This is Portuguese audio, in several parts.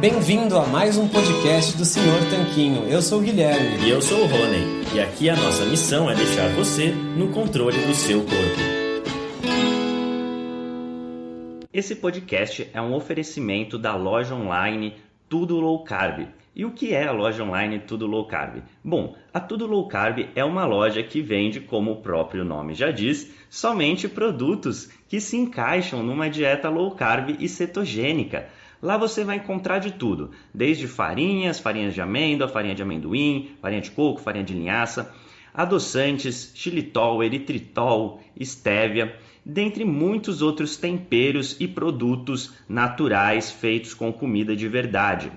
Bem-vindo a mais um podcast do Senhor Tanquinho. Eu sou o Guilherme. E eu sou o Rony. E aqui a nossa missão é deixar você no controle do seu corpo. Esse podcast é um oferecimento da loja online Tudo Low Carb. E o que é a loja online Tudo Low Carb? Bom, a Tudo Low Carb é uma loja que vende, como o próprio nome já diz, somente produtos que se encaixam numa dieta low carb e cetogênica. Lá você vai encontrar de tudo, desde farinhas, farinhas de amêndoa, farinha de amendoim, farinha de coco, farinha de linhaça, adoçantes, xilitol, eritritol, estévia, dentre muitos outros temperos e produtos naturais feitos com comida de verdade.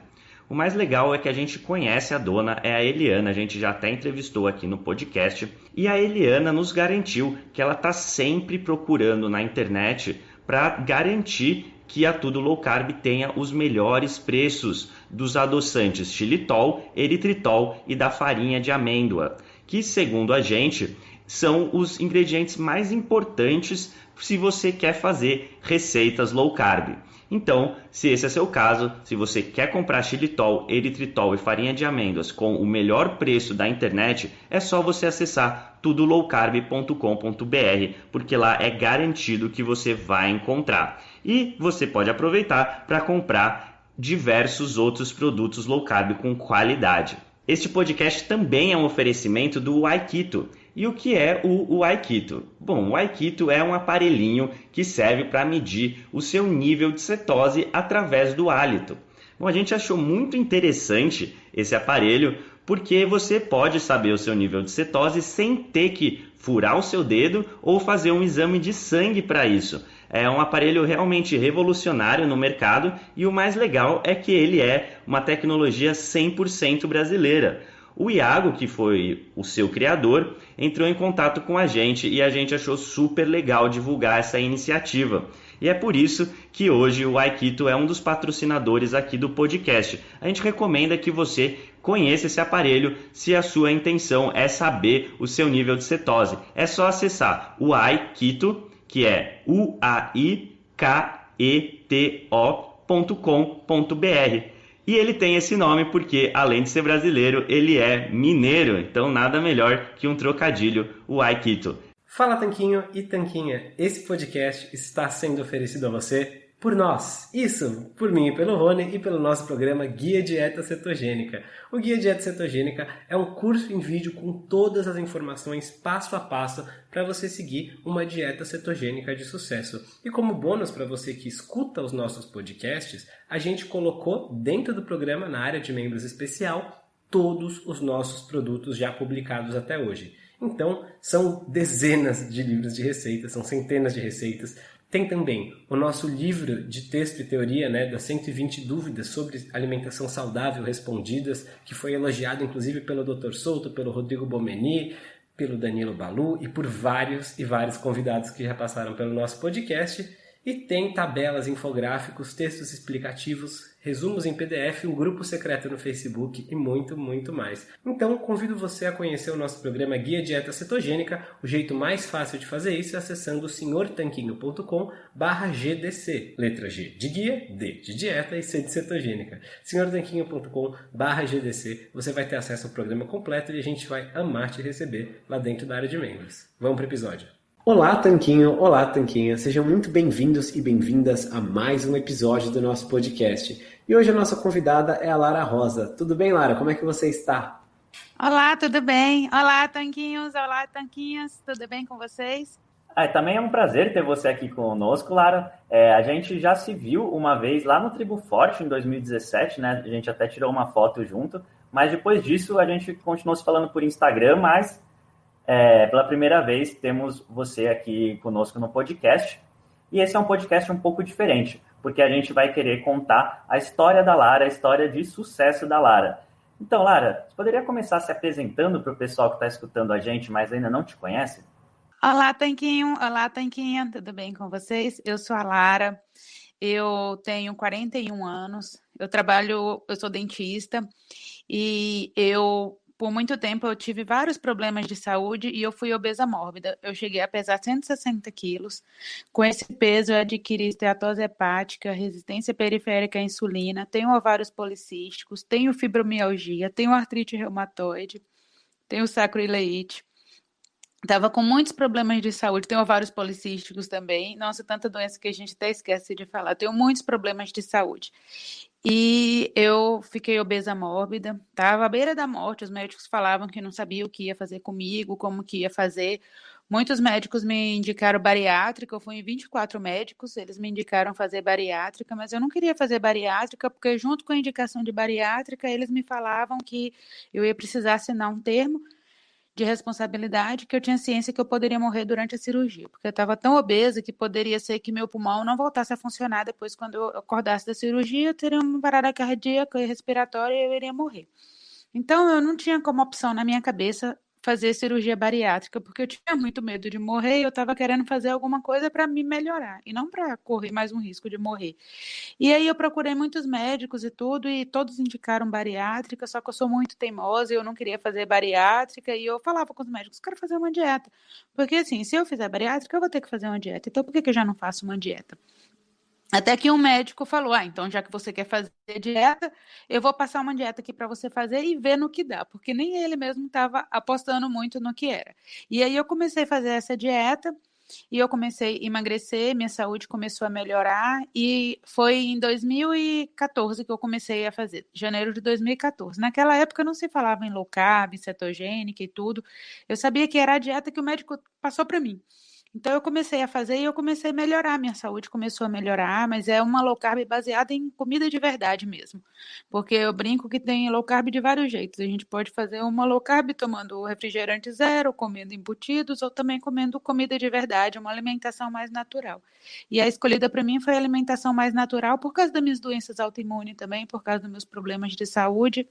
O mais legal é que a gente conhece a dona, é a Eliana, a gente já até entrevistou aqui no podcast, e a Eliana nos garantiu que ela está sempre procurando na internet para garantir que a Tudo Low Carb tenha os melhores preços dos adoçantes xilitol, eritritol e da farinha de amêndoa, que segundo a gente são os ingredientes mais importantes se você quer fazer receitas low carb. Então, se esse é seu caso, se você quer comprar xilitol, eritritol e farinha de amêndoas com o melhor preço da internet, é só você acessar tudolowcarb.com.br, porque lá é garantido que você vai encontrar. E você pode aproveitar para comprar diversos outros produtos low carb com qualidade. Este podcast também é um oferecimento do Aikito. E o que é o, o Aikito? Bom, o Aikito é um aparelhinho que serve para medir o seu nível de cetose através do hálito. Bom, a gente achou muito interessante esse aparelho porque você pode saber o seu nível de cetose sem ter que furar o seu dedo ou fazer um exame de sangue para isso. É um aparelho realmente revolucionário no mercado e o mais legal é que ele é uma tecnologia 100% brasileira. O Iago, que foi o seu criador, entrou em contato com a gente e a gente achou super legal divulgar essa iniciativa. E é por isso que hoje o Aikito é um dos patrocinadores aqui do podcast. A gente recomenda que você conheça esse aparelho se a sua intenção é saber o seu nível de cetose. É só acessar o Aikito, que é u a i k e ele tem esse nome porque, além de ser brasileiro, ele é mineiro, então nada melhor que um trocadilho, o Aikito. Fala Tanquinho e Tanquinha, esse podcast está sendo oferecido a você por nós. Isso, por mim e pelo Rony e pelo nosso programa Guia Dieta Cetogênica. O Guia Dieta Cetogênica é um curso em vídeo com todas as informações passo a passo para você seguir uma dieta cetogênica de sucesso. E como bônus para você que escuta os nossos podcasts, a gente colocou dentro do programa na área de membros especial todos os nossos produtos já publicados até hoje. Então, são dezenas de livros de receitas, são centenas de receitas. Tem também o nosso livro de texto e teoria, né, das 120 dúvidas sobre alimentação saudável respondidas, que foi elogiado inclusive pelo Dr. Souto, pelo Rodrigo Bomeni, pelo Danilo Balu e por vários e vários convidados que já passaram pelo nosso podcast. E tem tabelas, infográficos, textos explicativos, resumos em PDF, um grupo secreto no Facebook e muito, muito mais. Então, convido você a conhecer o nosso programa Guia Dieta Cetogênica. O jeito mais fácil de fazer isso é acessando senhortanquinho.com GDC. Letra G de guia, D de dieta e C de cetogênica. senhortanquinho.com GDC. Você vai ter acesso ao programa completo e a gente vai amar te receber lá dentro da área de membros. Vamos para o episódio. Olá, Tanquinho! Olá, Tanquinha! Sejam muito bem-vindos e bem-vindas a mais um episódio do nosso podcast. E hoje a nossa convidada é a Lara Rosa. Tudo bem, Lara? Como é que você está? Olá, tudo bem? Olá, Tanquinhos! Olá, Tanquinhas! Tudo bem com vocês? Ah, também é um prazer ter você aqui conosco, Lara. É, a gente já se viu uma vez lá no Tribo Forte, em 2017, né? A gente até tirou uma foto junto, mas depois disso a gente continuou se falando por Instagram, mas é, pela primeira vez, temos você aqui conosco no podcast. E esse é um podcast um pouco diferente, porque a gente vai querer contar a história da Lara, a história de sucesso da Lara. Então, Lara, você poderia começar se apresentando para o pessoal que está escutando a gente, mas ainda não te conhece? Olá, Tanquinho. Olá, Tanquinha. Tudo bem com vocês? Eu sou a Lara. Eu tenho 41 anos. Eu trabalho, eu sou dentista e eu por muito tempo eu tive vários problemas de saúde e eu fui obesa mórbida. Eu cheguei a pesar 160 quilos. Com esse peso, eu adquiri esteatose hepática, resistência periférica à insulina, tenho ovários policísticos, tenho fibromialgia, tenho artrite reumatoide, tenho sacroileite. Tava com muitos problemas de saúde, tenho vários policísticos também. Nossa, tanta doença que a gente até esquece de falar. Tenho muitos problemas de saúde. E eu fiquei obesa mórbida, tava à beira da morte. Os médicos falavam que não sabiam o que ia fazer comigo, como que ia fazer. Muitos médicos me indicaram bariátrica, eu fui em 24 médicos, eles me indicaram fazer bariátrica, mas eu não queria fazer bariátrica, porque junto com a indicação de bariátrica, eles me falavam que eu ia precisar assinar um termo de responsabilidade que eu tinha ciência que eu poderia morrer durante a cirurgia, porque eu estava tão obesa que poderia ser que meu pulmão não voltasse a funcionar depois quando eu acordasse da cirurgia, eu teria uma parada cardíaca e respiratória e eu iria morrer. Então eu não tinha como opção na minha cabeça fazer cirurgia bariátrica, porque eu tinha muito medo de morrer e eu estava querendo fazer alguma coisa para me melhorar e não para correr mais um risco de morrer. E aí eu procurei muitos médicos e tudo, e todos indicaram bariátrica, só que eu sou muito teimosa e eu não queria fazer bariátrica, e eu falava com os médicos, quero fazer uma dieta. Porque assim, se eu fizer bariátrica, eu vou ter que fazer uma dieta. Então por que, que eu já não faço uma dieta? Até que um médico falou: Ah, então já que você quer fazer dieta, eu vou passar uma dieta aqui para você fazer e ver no que dá, porque nem ele mesmo estava apostando muito no que era. E aí eu comecei a fazer essa dieta e eu comecei a emagrecer, minha saúde começou a melhorar e foi em 2014 que eu comecei a fazer, janeiro de 2014. Naquela época não se falava em low carb, cetogênica e tudo. Eu sabia que era a dieta que o médico passou para mim. Então eu comecei a fazer e eu comecei a melhorar, minha saúde começou a melhorar, mas é uma low carb baseada em comida de verdade mesmo. Porque eu brinco que tem low carb de vários jeitos. A gente pode fazer uma low carb tomando refrigerante zero, comendo embutidos ou também comendo comida de verdade, uma alimentação mais natural. E a escolhida para mim foi a alimentação mais natural por causa das minhas doenças autoimunes também, por causa dos meus problemas de saúde.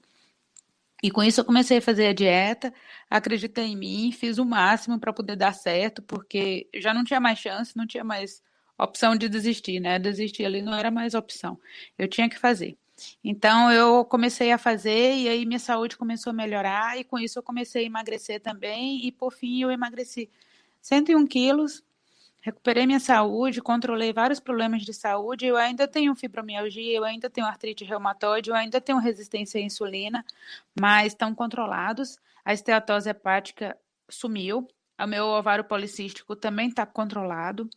E com isso eu comecei a fazer a dieta, acreditei em mim, fiz o máximo para poder dar certo, porque já não tinha mais chance, não tinha mais opção de desistir, né? Desistir ali não era mais opção. Eu tinha que fazer. Então eu comecei a fazer e aí minha saúde começou a melhorar e com isso eu comecei a emagrecer também e por fim eu emagreci 101 quilos recuperei minha saúde, controlei vários problemas de saúde. Eu ainda tenho fibromialgia, eu ainda tenho artrite reumatoide, eu ainda tenho resistência à insulina, mas estão controlados. A esteatose hepática sumiu. O meu ovário policístico também está controlado.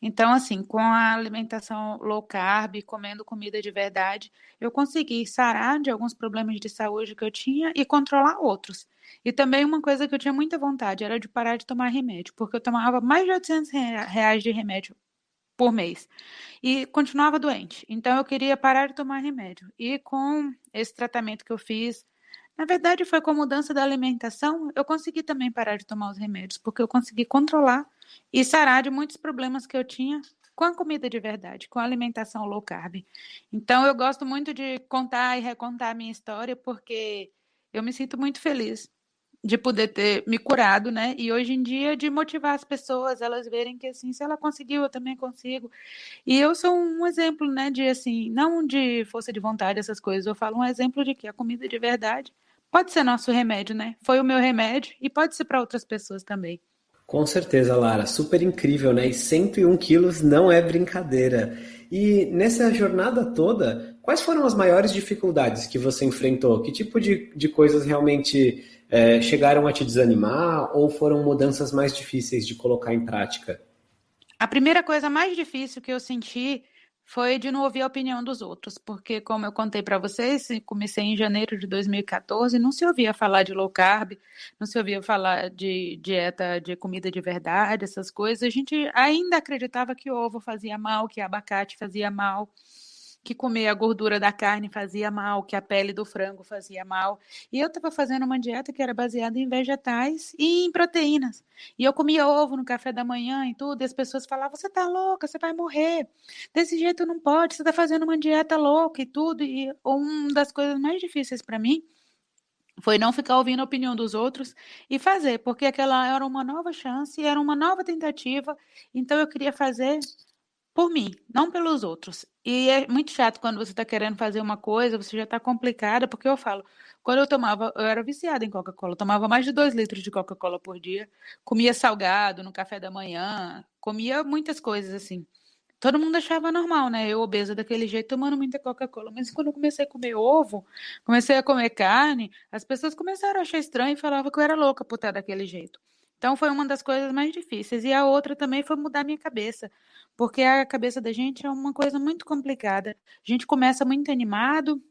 Então, assim, com a alimentação low carb, comendo comida de verdade, eu consegui sarar de alguns problemas de saúde que eu tinha e controlar outros. E também uma coisa que eu tinha muita vontade era de parar de tomar remédio, porque eu tomava mais de 800 reais de remédio por mês e continuava doente. Então eu queria parar de tomar remédio. E com esse tratamento que eu fiz, na verdade foi com a mudança da alimentação, eu consegui também parar de tomar os remédios, porque eu consegui controlar e sarar de muitos problemas que eu tinha com a comida de verdade, com a alimentação low carb. Então eu gosto muito de contar e recontar a minha história porque eu me sinto muito feliz de poder ter me curado, né? E hoje em dia de motivar as pessoas, elas verem que assim, se ela conseguiu, eu também consigo. E eu sou um exemplo, né, de assim, não de força de vontade essas coisas, eu falo um exemplo de que a comida de verdade pode ser nosso remédio, né? Foi o meu remédio e pode ser para outras pessoas também. Com certeza, Lara, super incrível, né? E 101 quilos não é brincadeira. E nessa jornada toda, quais foram as maiores dificuldades que você enfrentou? Que tipo de, de coisas realmente é, chegaram a te desanimar ou foram mudanças mais difíceis de colocar em prática? A primeira coisa mais difícil que eu senti foi de não ouvir a opinião dos outros, porque como eu contei para vocês, comecei em janeiro de 2014, não se ouvia falar de low carb, não se ouvia falar de dieta de comida de verdade, essas coisas. A gente ainda acreditava que ovo fazia mal, que abacate fazia mal que comer a gordura da carne fazia mal, que a pele do frango fazia mal. E eu estava fazendo uma dieta que era baseada em vegetais e em proteínas. E eu comia ovo no café da manhã e tudo, e as pessoas falavam: você tá louca, você vai morrer. Desse jeito não pode, você está fazendo uma dieta louca e tudo. E uma das coisas mais difíceis para mim foi não ficar ouvindo a opinião dos outros e fazer, porque aquela era uma nova chance, era uma nova tentativa, então eu queria fazer por mim, não pelos outros. E é muito chato quando você está querendo fazer uma coisa, você já está complicada, porque eu falo, quando eu tomava, eu era viciada em Coca-Cola, tomava mais de dois litros de Coca-Cola por dia, comia salgado no café da manhã, comia muitas coisas assim. Todo mundo achava normal, né? Eu obesa daquele jeito, tomando muita Coca-Cola. Mas quando eu comecei a comer ovo, comecei a comer carne, as pessoas começaram a achar estranho e falavam que eu era louca por estar daquele jeito. Então foi uma das coisas mais difíceis. E a outra também foi mudar minha cabeça, porque a cabeça da gente é uma coisa muito complicada. A gente começa muito animado,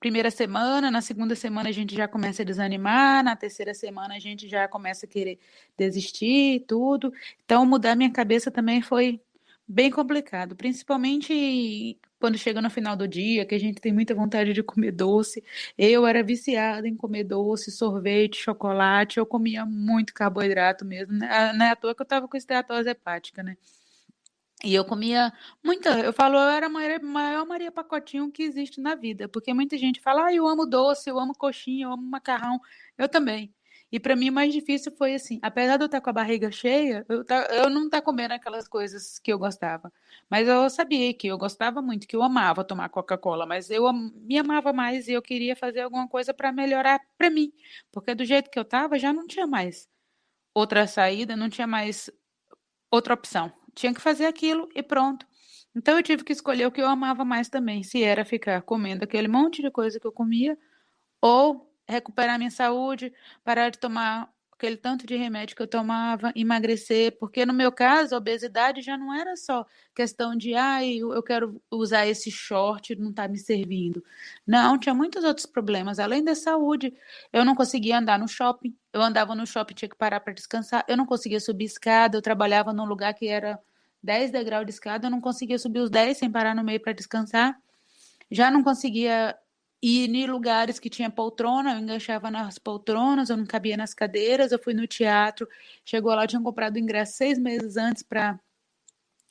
primeira semana, na segunda semana a gente já começa a desanimar, na terceira semana a gente já começa a querer desistir, tudo. Então mudar minha cabeça também foi bem complicado, principalmente quando chega no final do dia, que a gente tem muita vontade de comer doce. Eu era viciada em comer doce, sorvete, chocolate, eu comia muito carboidrato mesmo. Né? Não é à toa que eu tava com esteatose hepática, né? E eu comia muita, eu falo, eu era a maior, maior Maria Pacotinho que existe na vida, porque muita gente fala, ah, eu amo doce, eu amo coxinha, eu amo macarrão, eu também. E para mim o mais difícil foi assim, apesar de eu estar com a barriga cheia, eu, tá, eu não estar tá comendo aquelas coisas que eu gostava. Mas eu sabia que eu gostava muito, que eu amava tomar Coca-Cola, mas eu me amava mais e eu queria fazer alguma coisa para melhorar para mim, porque do jeito que eu estava já não tinha mais outra saída, não tinha mais outra opção. Tinha que fazer aquilo e pronto. Então eu tive que escolher o que eu amava mais também, se era ficar comendo aquele monte de coisa que eu comia ou recuperar minha saúde, parar de tomar aquele tanto de remédio que eu tomava, emagrecer, porque no meu caso a obesidade já não era só questão de, ai, ah, eu quero usar esse short, não está me servindo. Não, tinha muitos outros problemas, além da saúde. Eu não conseguia andar no shopping, eu andava no shopping, tinha que parar para descansar, eu não conseguia subir escada, eu trabalhava num lugar que era 10 degraus de escada, eu não conseguia subir os 10 sem parar no meio para descansar. Já não conseguia e em lugares que tinha poltrona, eu enganchava nas poltronas, eu não cabia nas cadeiras. Eu fui no teatro, chegou lá, eu tinha comprado o ingresso seis meses antes para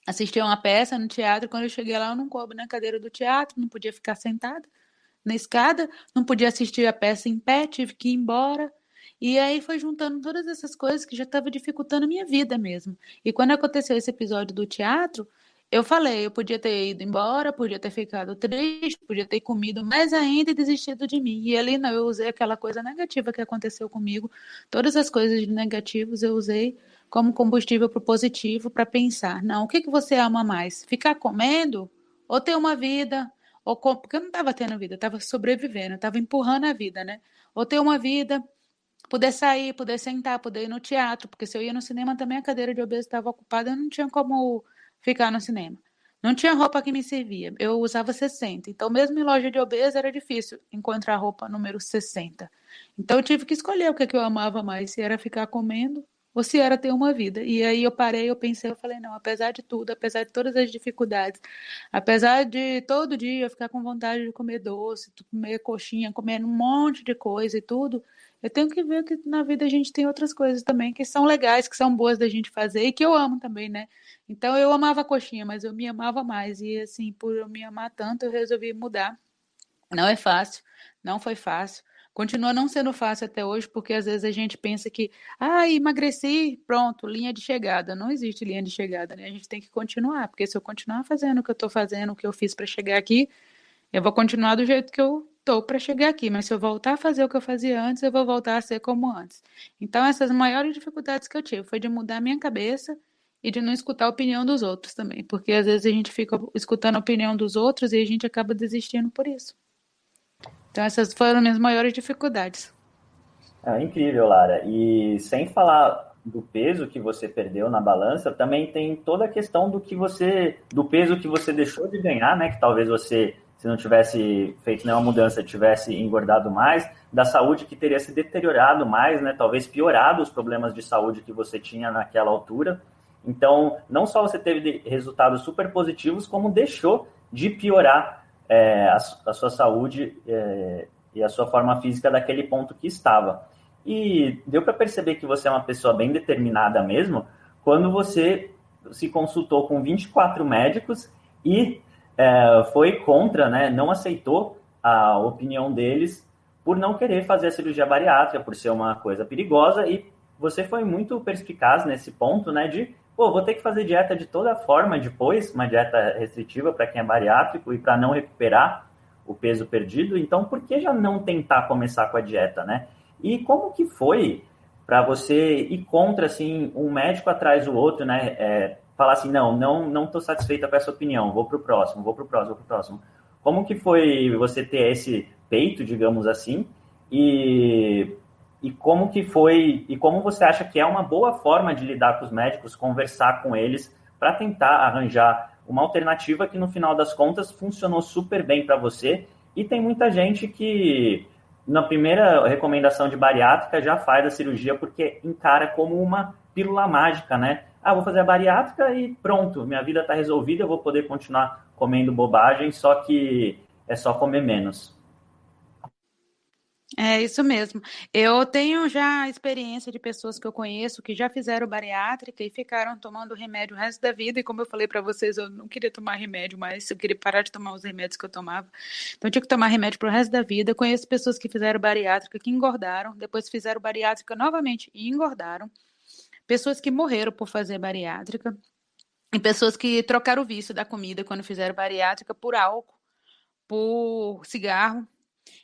assistir uma peça no teatro. Quando eu cheguei lá, eu não coube na cadeira do teatro, não podia ficar sentada na escada, não podia assistir a peça em pé, tive que ir embora. E aí foi juntando todas essas coisas que já estava dificultando a minha vida mesmo. E quando aconteceu esse episódio do teatro, eu falei, eu podia ter ido embora, podia ter ficado triste, podia ter comido mais ainda e desistido de mim. E ali não, eu usei aquela coisa negativa que aconteceu comigo. Todas as coisas negativas eu usei como combustível para o positivo para pensar, não, o que, que você ama mais? Ficar comendo ou ter uma vida? Ou com... Porque eu não estava tendo vida, estava sobrevivendo, estava empurrando a vida, né? Ou ter uma vida, poder sair, poder sentar, poder ir no teatro, porque se eu ia no cinema também a cadeira de obeso estava ocupada, eu não tinha como ficar no cinema. Não tinha roupa que me servia. Eu usava 60. Então, mesmo em loja de obeso, era difícil encontrar roupa número 60. Então, eu tive que escolher o é que eu amava mais: se era ficar comendo ou se era ter uma vida. E aí eu parei, eu pensei, eu falei: não, apesar de tudo, apesar de todas as dificuldades, apesar de todo dia eu ficar com vontade de comer doce, comer coxinha, comer um monte de coisa e tudo, eu tenho que ver que na vida a gente tem outras coisas também que são legais, que são boas da gente fazer e que eu amo também, né? Então eu amava a coxinha, mas eu me amava mais. E assim, por eu me amar tanto, eu resolvi mudar. Não é fácil, não foi fácil. Continua não sendo fácil até hoje, porque às vezes a gente pensa que, ah, emagreci, pronto, linha de chegada. Não existe linha de chegada, né? A gente tem que continuar, porque se eu continuar fazendo o que eu estou fazendo, o que eu fiz para chegar aqui, eu vou continuar do jeito que eu estou para chegar aqui. Mas se eu voltar a fazer o que eu fazia antes, eu vou voltar a ser como antes. Então, essas maiores dificuldades que eu tive foi de mudar minha cabeça e de não escutar a opinião dos outros também, porque às vezes a gente fica escutando a opinião dos outros e a gente acaba desistindo por isso. Então essas foram minhas maiores dificuldades. É incrível, Lara. E sem falar do peso que você perdeu na balança, também tem toda a questão do que você, do peso que você deixou de ganhar, né? Que talvez você, se não tivesse feito nenhuma mudança, tivesse engordado mais, da saúde que teria se deteriorado mais, né? Talvez piorado os problemas de saúde que você tinha naquela altura. Então, não só você teve resultados super positivos, como deixou de piorar é, a, a, sua saúde é, e a sua forma física daquele ponto que estava. E deu para perceber que você é uma pessoa bem determinada mesmo, quando você se consultou com 24 médicos e é, foi contra, né, não aceitou a opinião deles por não querer fazer a cirurgia bariátrica, por ser uma coisa perigosa, e você foi muito perspicaz nesse ponto, né, de pô, vou ter que fazer dieta de toda forma depois, uma dieta restritiva para quem é bariátrico e para não recuperar o peso perdido, então por que já não tentar começar com a dieta, né? E como que foi para você ir contra, assim, um médico atrás do outro, né? É, falar assim, não, não não estou satisfeita com essa opinião, vou para o próximo, vou para o próximo, vou para o próximo. Como que foi você ter esse peito, digamos assim, e, e como que foi, e como você acha que é uma boa forma de lidar com os médicos, conversar com eles, para tentar arranjar uma alternativa que no final das contas funcionou super bem para você, e tem muita gente que na primeira recomendação de bariátrica já faz a cirurgia porque encara como uma pílula mágica, né? Ah, vou fazer a bariátrica e pronto, minha vida está resolvida, eu vou poder continuar comendo bobagem, só que é só comer menos. É isso mesmo. Eu tenho já experiência de pessoas que eu conheço que já fizeram bariátrica e ficaram tomando remédio o resto da vida. E como eu falei para vocês, eu não queria tomar remédio mais, eu queria parar de tomar os remédios que eu tomava. Então eu tinha que tomar remédio pro resto da vida. Eu conheço pessoas que fizeram bariátrica que engordaram, depois fizeram bariátrica novamente e engordaram. Pessoas que morreram por fazer bariátrica. E pessoas que trocaram o vício da comida quando fizeram bariátrica por álcool, por cigarro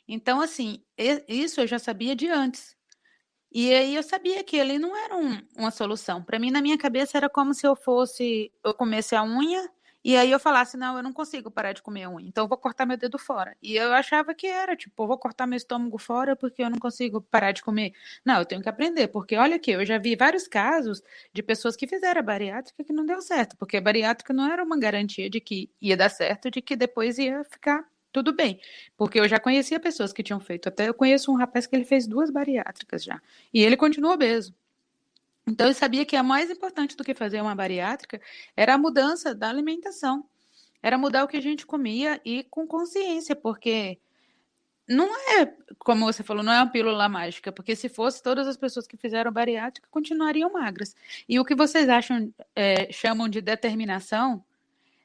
então, assim, isso eu já sabia de antes. E aí eu sabia que ele não era um, uma solução. Para mim, na minha cabeça, era como se eu fosse, eu comesse a unha e aí eu falasse, não, eu não consigo parar de comer unha, então eu vou cortar meu dedo fora. E eu achava que era, tipo, vou cortar meu estômago fora porque eu não consigo parar de comer. Não, eu tenho que aprender, porque olha aqui, eu já vi vários casos de pessoas que fizeram a bariátrica que não deu certo, porque a bariátrica não era uma garantia de que ia dar certo, de que depois ia ficar tudo bem, porque eu já conhecia pessoas que tinham feito. Até eu conheço um rapaz que ele fez duas bariátricas já, e ele continua obeso. Então eu sabia que a mais importante do que fazer uma bariátrica era a mudança da alimentação. Era mudar o que a gente comia e com consciência, porque não é, como você falou, não é uma pílula mágica, porque se fosse, todas as pessoas que fizeram bariátrica continuariam magras. E o que vocês acham, é, chamam de determinação,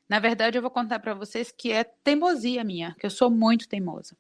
na verdade, eu vou contar para vocês que é teimosia minha, que eu sou muito teimosa.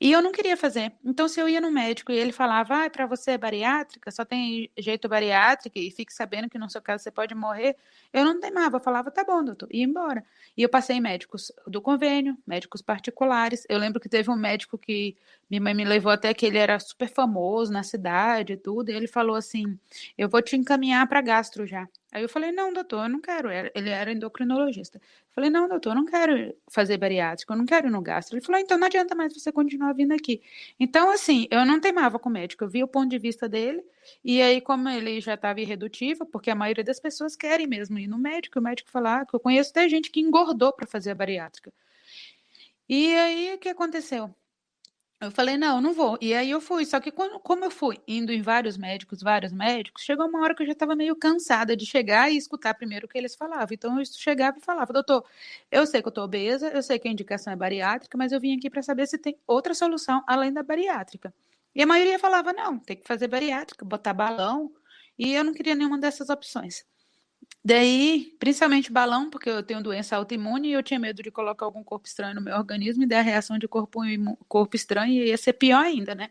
E eu não queria fazer. Então, se eu ia no médico e ele falava, ah, para você é bariátrica, só tem jeito bariátrica e fique sabendo que no seu caso você pode morrer, eu não teimava, eu falava, tá bom, doutor, e ia embora. E eu passei em médicos do convênio, médicos particulares. Eu lembro que teve um médico que minha mãe me levou até que ele era super famoso na cidade e tudo, e ele falou assim: eu vou te encaminhar para gastro já. Aí eu falei, não, doutor, eu não quero. Ele era endocrinologista. Eu falei, não, doutor, eu não quero fazer bariátrica, eu não quero ir no gastro. Ele falou, então não adianta mais você continuar vindo aqui. Então, assim, eu não teimava com o médico, eu vi o ponto de vista dele, e aí, como ele já estava irredutível, porque a maioria das pessoas querem mesmo ir no médico, o médico falar ah, que eu conheço até gente que engordou para fazer a bariátrica. E aí, o que aconteceu? Eu falei, não, não vou. E aí eu fui. Só que quando, como eu fui indo em vários médicos, vários médicos, chegou uma hora que eu já estava meio cansada de chegar e escutar primeiro o que eles falavam. Então eu chegava e falava, doutor, eu sei que eu estou obesa, eu sei que a indicação é bariátrica, mas eu vim aqui para saber se tem outra solução além da bariátrica. E a maioria falava, não, tem que fazer bariátrica, botar balão. E eu não queria nenhuma dessas opções. Daí, principalmente balão, porque eu tenho doença autoimune e eu tinha medo de colocar algum corpo estranho no meu organismo e dar reação de corpo, corpo estranho e ia ser pior ainda, né?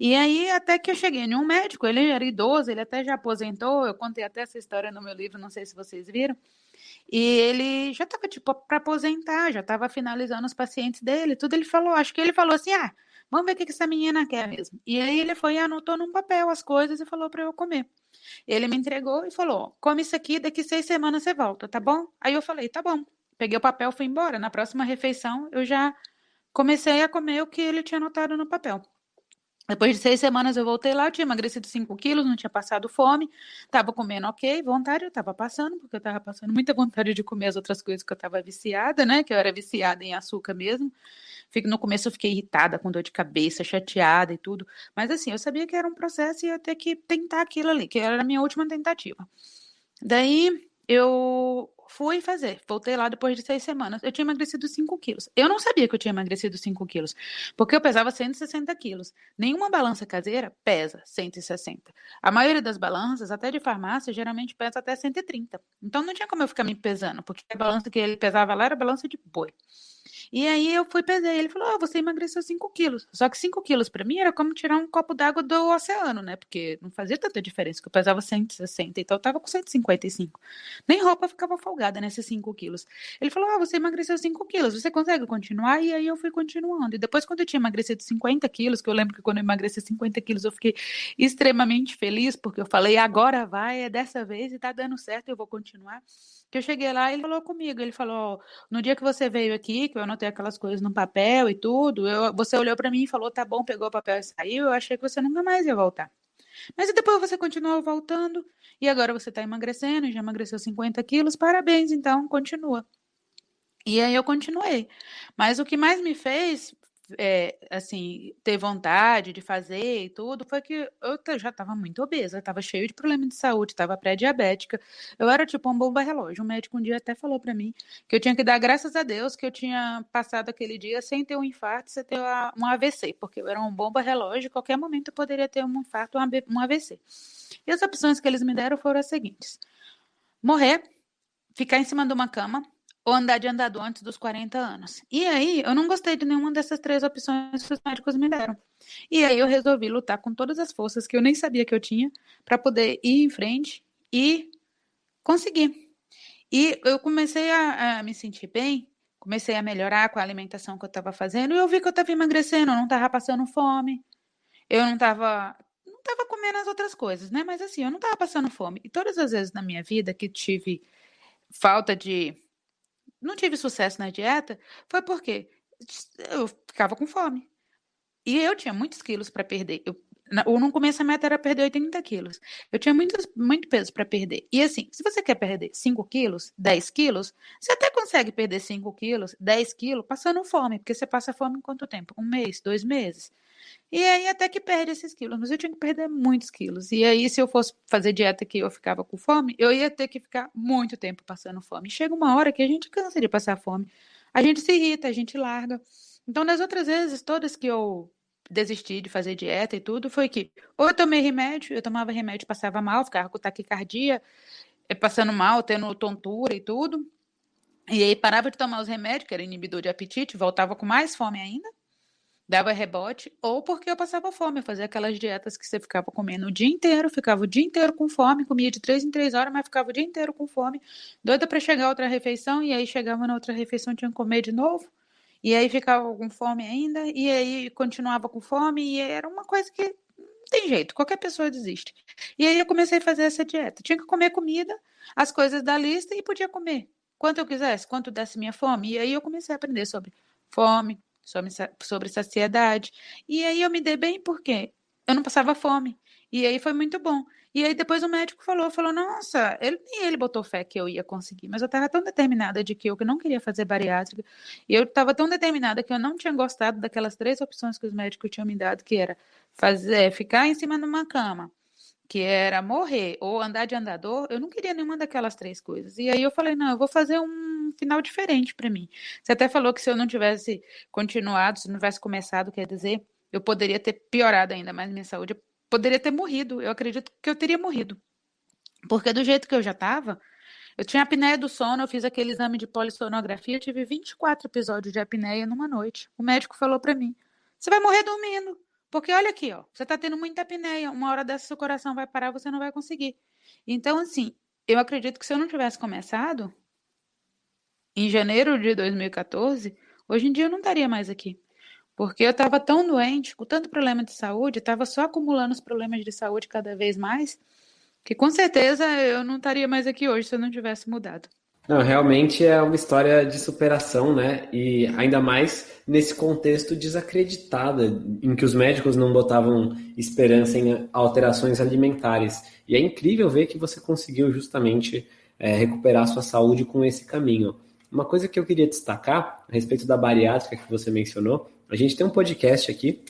E aí, até que eu cheguei em um médico, ele era idoso, ele até já aposentou, eu contei até essa história no meu livro, não sei se vocês viram. E ele já estava, tipo, para aposentar, já estava finalizando os pacientes dele, tudo. Ele falou, acho que ele falou assim: ah, vamos ver o que essa menina quer mesmo. E aí ele foi e anotou num papel as coisas e falou para eu comer. Ele me entregou e falou: come isso aqui, daqui seis semanas você volta, tá bom? Aí eu falei: tá bom. Peguei o papel, fui embora. Na próxima refeição, eu já comecei a comer o que ele tinha anotado no papel. Depois de seis semanas eu voltei lá, eu tinha emagrecido 5 quilos, não tinha passado fome, estava comendo ok, vontade eu estava passando, porque eu estava passando muita vontade de comer as outras coisas que eu estava viciada, né? Que eu era viciada em açúcar mesmo. No começo eu fiquei irritada, com dor de cabeça, chateada e tudo. Mas assim, eu sabia que era um processo e ia ter que tentar aquilo ali, que era a minha última tentativa. Daí eu fui fazer, voltei lá depois de seis semanas. Eu tinha emagrecido 5 quilos. Eu não sabia que eu tinha emagrecido 5 quilos, porque eu pesava 160 quilos. Nenhuma balança caseira pesa 160. A maioria das balanças, até de farmácia, geralmente pesa até 130. Então não tinha como eu ficar me pesando, porque a balança que ele pesava lá era balança de boi. E aí eu fui pesei. Ele falou: oh, você emagreceu 5 quilos. Só que 5 quilos para mim era como tirar um copo d'água do oceano, né? Porque não fazia tanta diferença, que eu pesava 160, então eu tava com 155. Nem roupa ficava folgada nesses 5 quilos. Ele falou: oh, você emagreceu 5 quilos, você consegue continuar? E aí eu fui continuando. E depois, quando eu tinha emagrecido 50 quilos, que eu lembro que quando eu emagreci 50 quilos, eu fiquei extremamente feliz, porque eu falei: agora vai, é dessa vez e tá dando certo, eu vou continuar que eu cheguei lá, ele falou comigo, ele falou, no dia que você veio aqui, que eu anotei aquelas coisas no papel e tudo, eu, você olhou para mim e falou, tá bom, pegou o papel e saiu, eu achei que você nunca mais ia voltar. Mas depois você continuou voltando, e agora você está emagrecendo, já emagreceu 50 quilos, parabéns, então, continua. E aí eu continuei. Mas o que mais me fez é, assim, ter vontade de fazer e tudo, foi que eu já estava muito obesa, estava cheio de problema de saúde, estava pré-diabética. Eu era tipo um bomba relógio. O médico um dia até falou para mim que eu tinha que dar graças a Deus que eu tinha passado aquele dia sem ter um infarto, sem ter um AVC, porque eu era um bomba relógio, qualquer momento eu poderia ter um infarto, um AVC. E as opções que eles me deram foram as seguintes: morrer, ficar em cima de uma cama, ou andar de andador antes dos 40 anos. E aí, eu não gostei de nenhuma dessas três opções que os médicos me deram. E aí, eu resolvi lutar com todas as forças que eu nem sabia que eu tinha para poder ir em frente e conseguir. E eu comecei a, a, me sentir bem, comecei a melhorar com a alimentação que eu estava fazendo, e eu vi que eu estava emagrecendo, eu não estava passando fome, eu não estava não estava comendo as outras coisas, né? Mas assim, eu não estava passando fome. E todas as vezes na minha vida que tive falta de não tive sucesso na dieta foi porque eu ficava com fome. E eu tinha muitos quilos para perder. Eu, ou no começo a meta era perder 80 quilos. Eu tinha muito, muito peso para perder. E assim, se você quer perder 5 quilos, 10 quilos, você até consegue perder 5 quilos, 10 quilos, passando fome, porque você passa fome em quanto tempo? Um mês, dois meses. E aí até que perde esses quilos, mas eu tinha que perder muitos quilos. E aí, se eu fosse fazer dieta que eu ficava com fome, eu ia ter que ficar muito tempo passando fome. chega uma hora que a gente cansa de passar fome. A gente se irrita, a gente larga. Então, das outras vezes, todas que eu desisti de fazer dieta e tudo, foi que ou eu tomei remédio, eu tomava remédio, passava mal, ficava com taquicardia, eh, passando mal, tendo tontura e tudo. E aí parava de tomar os remédios, que era inibidor de apetite, voltava com mais fome ainda dava rebote, ou porque eu passava fome, eu fazia aquelas dietas que você ficava comendo o dia inteiro, ficava o dia inteiro com fome, comia de três em três horas, mas ficava o dia inteiro com fome, doida para chegar outra refeição, e aí chegava na outra refeição, tinha que comer de novo, e aí ficava com fome ainda, e aí continuava com fome, e era uma coisa que não tem jeito, qualquer pessoa desiste. E aí eu comecei a fazer essa dieta. Tinha que comer comida, as coisas da lista, e podia comer quanto eu quisesse, quanto desse minha fome. E aí eu comecei a aprender sobre fome, sobre, sobre saciedade. E aí eu me dei bem porque eu não passava fome. E aí foi muito bom. E aí depois o médico falou, falou, nossa, ele, nem ele botou fé que eu ia conseguir, mas eu estava tão determinada de que eu que não queria fazer bariátrica, e eu estava tão determinada que eu não tinha gostado daquelas três opções que os médicos tinham me dado, que era fazer, ficar em cima de uma cama, que era morrer ou andar de andador, eu não queria nenhuma daquelas três coisas. E aí eu falei, não, eu vou fazer um um final diferente para mim. Você até falou que se eu não tivesse continuado, se não tivesse começado, quer dizer, eu poderia ter piorado ainda mais minha saúde, eu poderia ter morrido. Eu acredito que eu teria morrido. Porque do jeito que eu já estava, eu tinha apneia do sono, eu fiz aquele exame de polissonografia, eu tive 24 episódios de apneia numa noite. O médico falou para mim: "Você vai morrer dormindo". Porque olha aqui, ó, você está tendo muita apneia, uma hora dessa seu coração vai parar, você não vai conseguir. Então, assim, eu acredito que se eu não tivesse começado, em janeiro de 2014, hoje em dia eu não estaria mais aqui. Porque eu estava tão doente, com tanto problema de saúde, estava só acumulando os problemas de saúde cada vez mais, que com certeza eu não estaria mais aqui hoje se eu não tivesse mudado. Não, realmente é uma história de superação, né? E ainda mais nesse contexto desacreditado, em que os médicos não botavam esperança em alterações alimentares. E é incrível ver que você conseguiu justamente é, recuperar sua saúde com esse caminho. Uma coisa que eu queria destacar a respeito da bariátrica que você mencionou, a gente tem um podcast aqui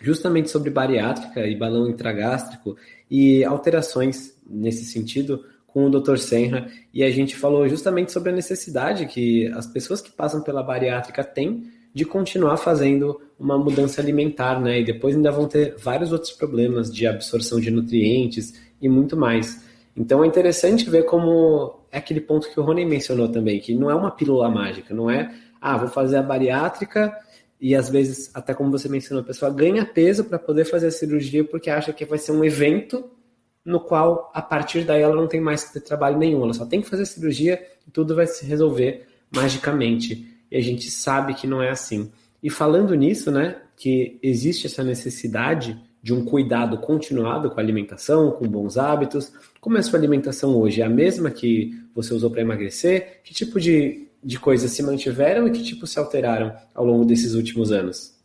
justamente sobre bariátrica e balão intragástrico e alterações nesse sentido com o Dr. Senra e a gente falou justamente sobre a necessidade que as pessoas que passam pela bariátrica têm de continuar fazendo uma mudança alimentar, né? E depois ainda vão ter vários outros problemas de absorção de nutrientes e muito mais. Então é interessante ver como é aquele ponto que o Rony mencionou também, que não é uma pílula mágica, não é ah, vou fazer a bariátrica e às vezes, até como você mencionou, a pessoa ganha peso para poder fazer a cirurgia porque acha que vai ser um evento no qual, a partir daí, ela não tem mais que ter trabalho nenhum, ela só tem que fazer a cirurgia e tudo vai se resolver magicamente. E a gente sabe que não é assim. E falando nisso, né, que existe essa necessidade de um cuidado continuado com a alimentação, com bons hábitos. Como é a sua alimentação hoje? É a mesma que você usou para emagrecer? Que tipo de, de coisas se mantiveram e que tipo se alteraram ao longo desses últimos anos?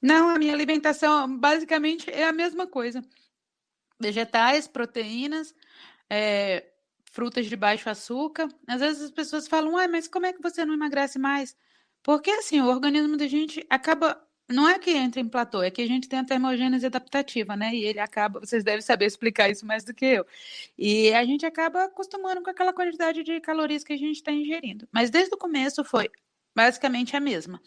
Não, a minha alimentação basicamente é a mesma coisa. Vegetais, proteínas, é, frutas de baixo açúcar. Às vezes as pessoas falam, ah, mas como é que você não emagrece mais? Porque assim, o organismo da gente acaba não é que entra em platô, é que a gente tem a termogênese adaptativa, né? E ele acaba, vocês devem saber explicar isso mais do que eu. E a gente acaba acostumando com aquela quantidade de calorias que a gente está ingerindo. Mas desde o começo foi basicamente a mesma.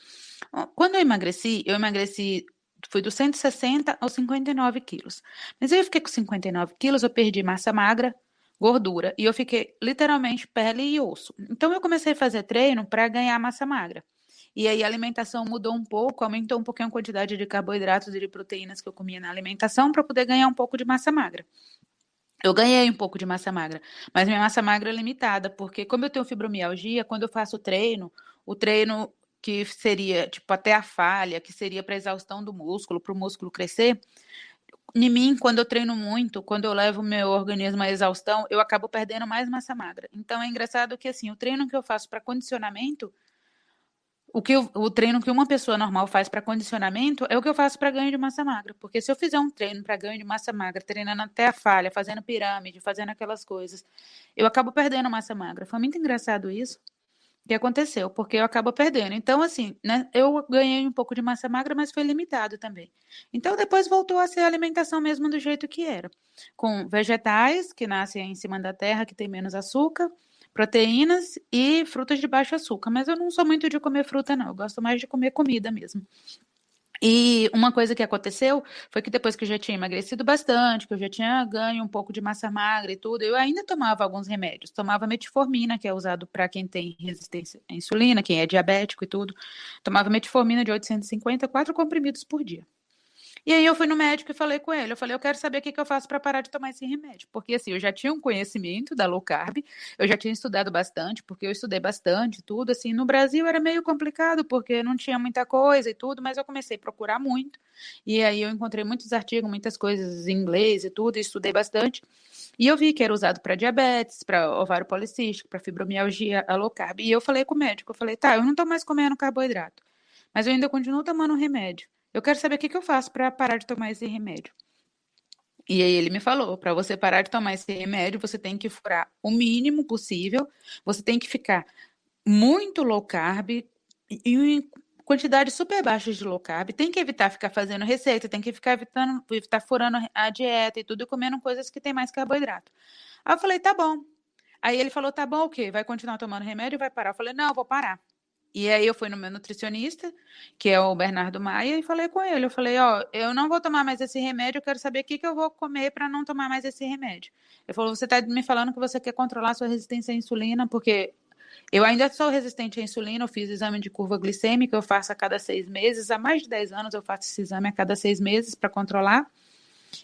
Quando eu emagreci, eu emagreci, fui dos 160 aos 59 quilos. Mas aí eu fiquei com 59 quilos, eu perdi massa magra, gordura, e eu fiquei literalmente pele e osso. Então eu comecei a fazer treino para ganhar massa magra. E aí a alimentação mudou um pouco, aumentou um pouquinho a quantidade de carboidratos e de proteínas que eu comia na alimentação para poder ganhar um pouco de massa magra. Eu ganhei um pouco de massa magra, mas minha massa magra é limitada, porque como eu tenho fibromialgia, quando eu faço treino, o treino que seria tipo até a falha, que seria para exaustão do músculo, para o músculo crescer, em mim, quando eu treino muito, quando eu levo meu organismo à exaustão, eu acabo perdendo mais massa magra. Então é engraçado que assim, o treino que eu faço para condicionamento, o, que eu, o treino que uma pessoa normal faz para condicionamento é o que eu faço para ganho de massa magra. Porque se eu fizer um treino para ganho de massa magra, treinando até a falha, fazendo pirâmide, fazendo aquelas coisas, eu acabo perdendo massa magra. Foi muito engraçado isso que aconteceu, porque eu acabo perdendo. Então, assim, né, eu ganhei um pouco de massa magra, mas foi limitado também. Então, depois voltou a ser a alimentação mesmo do jeito que era, com vegetais que nascem em cima da terra, que tem menos açúcar, proteínas e frutas de baixo açúcar. Mas eu não sou muito de comer fruta, não. Eu gosto mais de comer comida mesmo. E uma coisa que aconteceu foi que depois que eu já tinha emagrecido bastante, que eu já tinha ganho um pouco de massa magra e tudo, eu ainda tomava alguns remédios. Tomava metformina, que é usado para quem tem resistência à insulina, quem é diabético e tudo. Tomava metformina de 850, quatro comprimidos por dia. E aí eu fui no médico e falei com ele. Eu falei, eu quero saber o que, que eu faço para parar de tomar esse remédio. Porque assim, eu já tinha um conhecimento da low carb, eu já tinha estudado bastante, porque eu estudei bastante, tudo. Assim, no Brasil era meio complicado, porque não tinha muita coisa e tudo, mas eu comecei a procurar muito. E aí eu encontrei muitos artigos, muitas coisas em inglês e tudo, e estudei bastante. E eu vi que era usado para diabetes, para ovário policístico, para fibromialgia, a low carb. E eu falei com o médico, eu falei, tá, eu não tô mais comendo carboidrato, mas eu ainda continuo tomando remédio. Eu quero saber o que, que eu faço para parar de tomar esse remédio. E aí ele me falou, para você parar de tomar esse remédio, você tem que furar o mínimo possível, você tem que ficar muito low carb e em quantidades super baixas de low carb, tem que evitar ficar fazendo receita, tem que ficar evitando, evitar furando a dieta e tudo, e comendo coisas que tem mais carboidrato. Aí eu falei, tá bom. Aí ele falou, tá bom, o quê? Vai continuar tomando remédio e vai parar? Eu falei, não, eu vou parar. E aí eu fui no meu nutricionista, que é o Bernardo Maia, e falei com ele. Eu falei, ó, eu não vou tomar mais esse remédio, eu quero saber o que, que eu vou comer para não tomar mais esse remédio. Ele falou, você está me falando que você quer controlar sua resistência à insulina, porque eu ainda sou resistente à insulina, eu fiz exame de curva glicêmica, eu faço a cada seis meses, há mais de 10 anos eu faço esse exame a cada seis meses para controlar.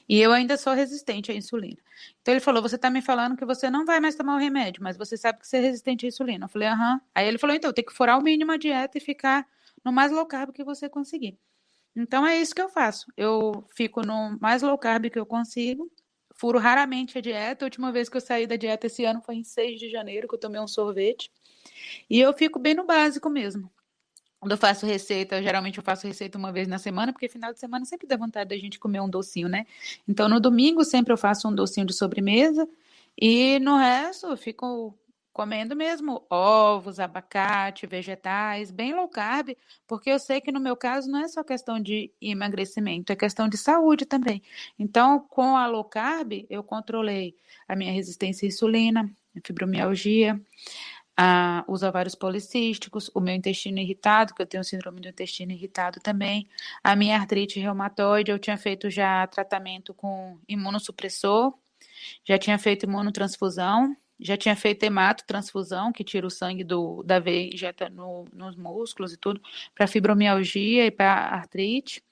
E eu ainda sou resistente à insulina. Então ele falou: Você está me falando que você não vai mais tomar o remédio, mas você sabe que você é resistente à insulina. Eu falei: Aham. Aí ele falou: Então, tem que furar o mínimo a dieta e ficar no mais low carb que você conseguir. Então é isso que eu faço. Eu fico no mais low carb que eu consigo. Furo raramente a dieta. A última vez que eu saí da dieta esse ano foi em 6 de janeiro, que eu tomei um sorvete. E eu fico bem no básico mesmo. Quando eu faço receita, geralmente eu faço receita uma vez na semana, porque final de semana sempre dá vontade da gente comer um docinho, né? Então no domingo sempre eu faço um docinho de sobremesa e no resto eu fico comendo mesmo ovos, abacate, vegetais, bem low carb, porque eu sei que no meu caso não é só questão de emagrecimento, é questão de saúde também. Então, com a low carb, eu controlei a minha resistência à insulina, fibromialgia, ah, os ovários policísticos, o meu intestino irritado, que eu tenho síndrome do intestino irritado também, a minha artrite reumatoide, eu tinha feito já tratamento com imunossupressor, já tinha feito imunotransfusão, já tinha feito hemato, transfusão, que tira o sangue do, da veia e injeta no, nos músculos e tudo, para fibromialgia e para artrite.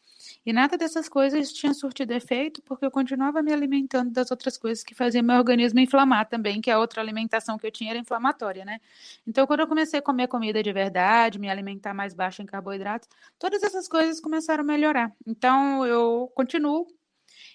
E nada dessas coisas tinha surtido efeito, porque eu continuava me alimentando das outras coisas que faziam meu organismo inflamar também, que a outra alimentação que eu tinha era inflamatória, né? Então, quando eu comecei a comer comida de verdade, me alimentar mais baixo em carboidratos, todas essas coisas começaram a melhorar. Então, eu continuo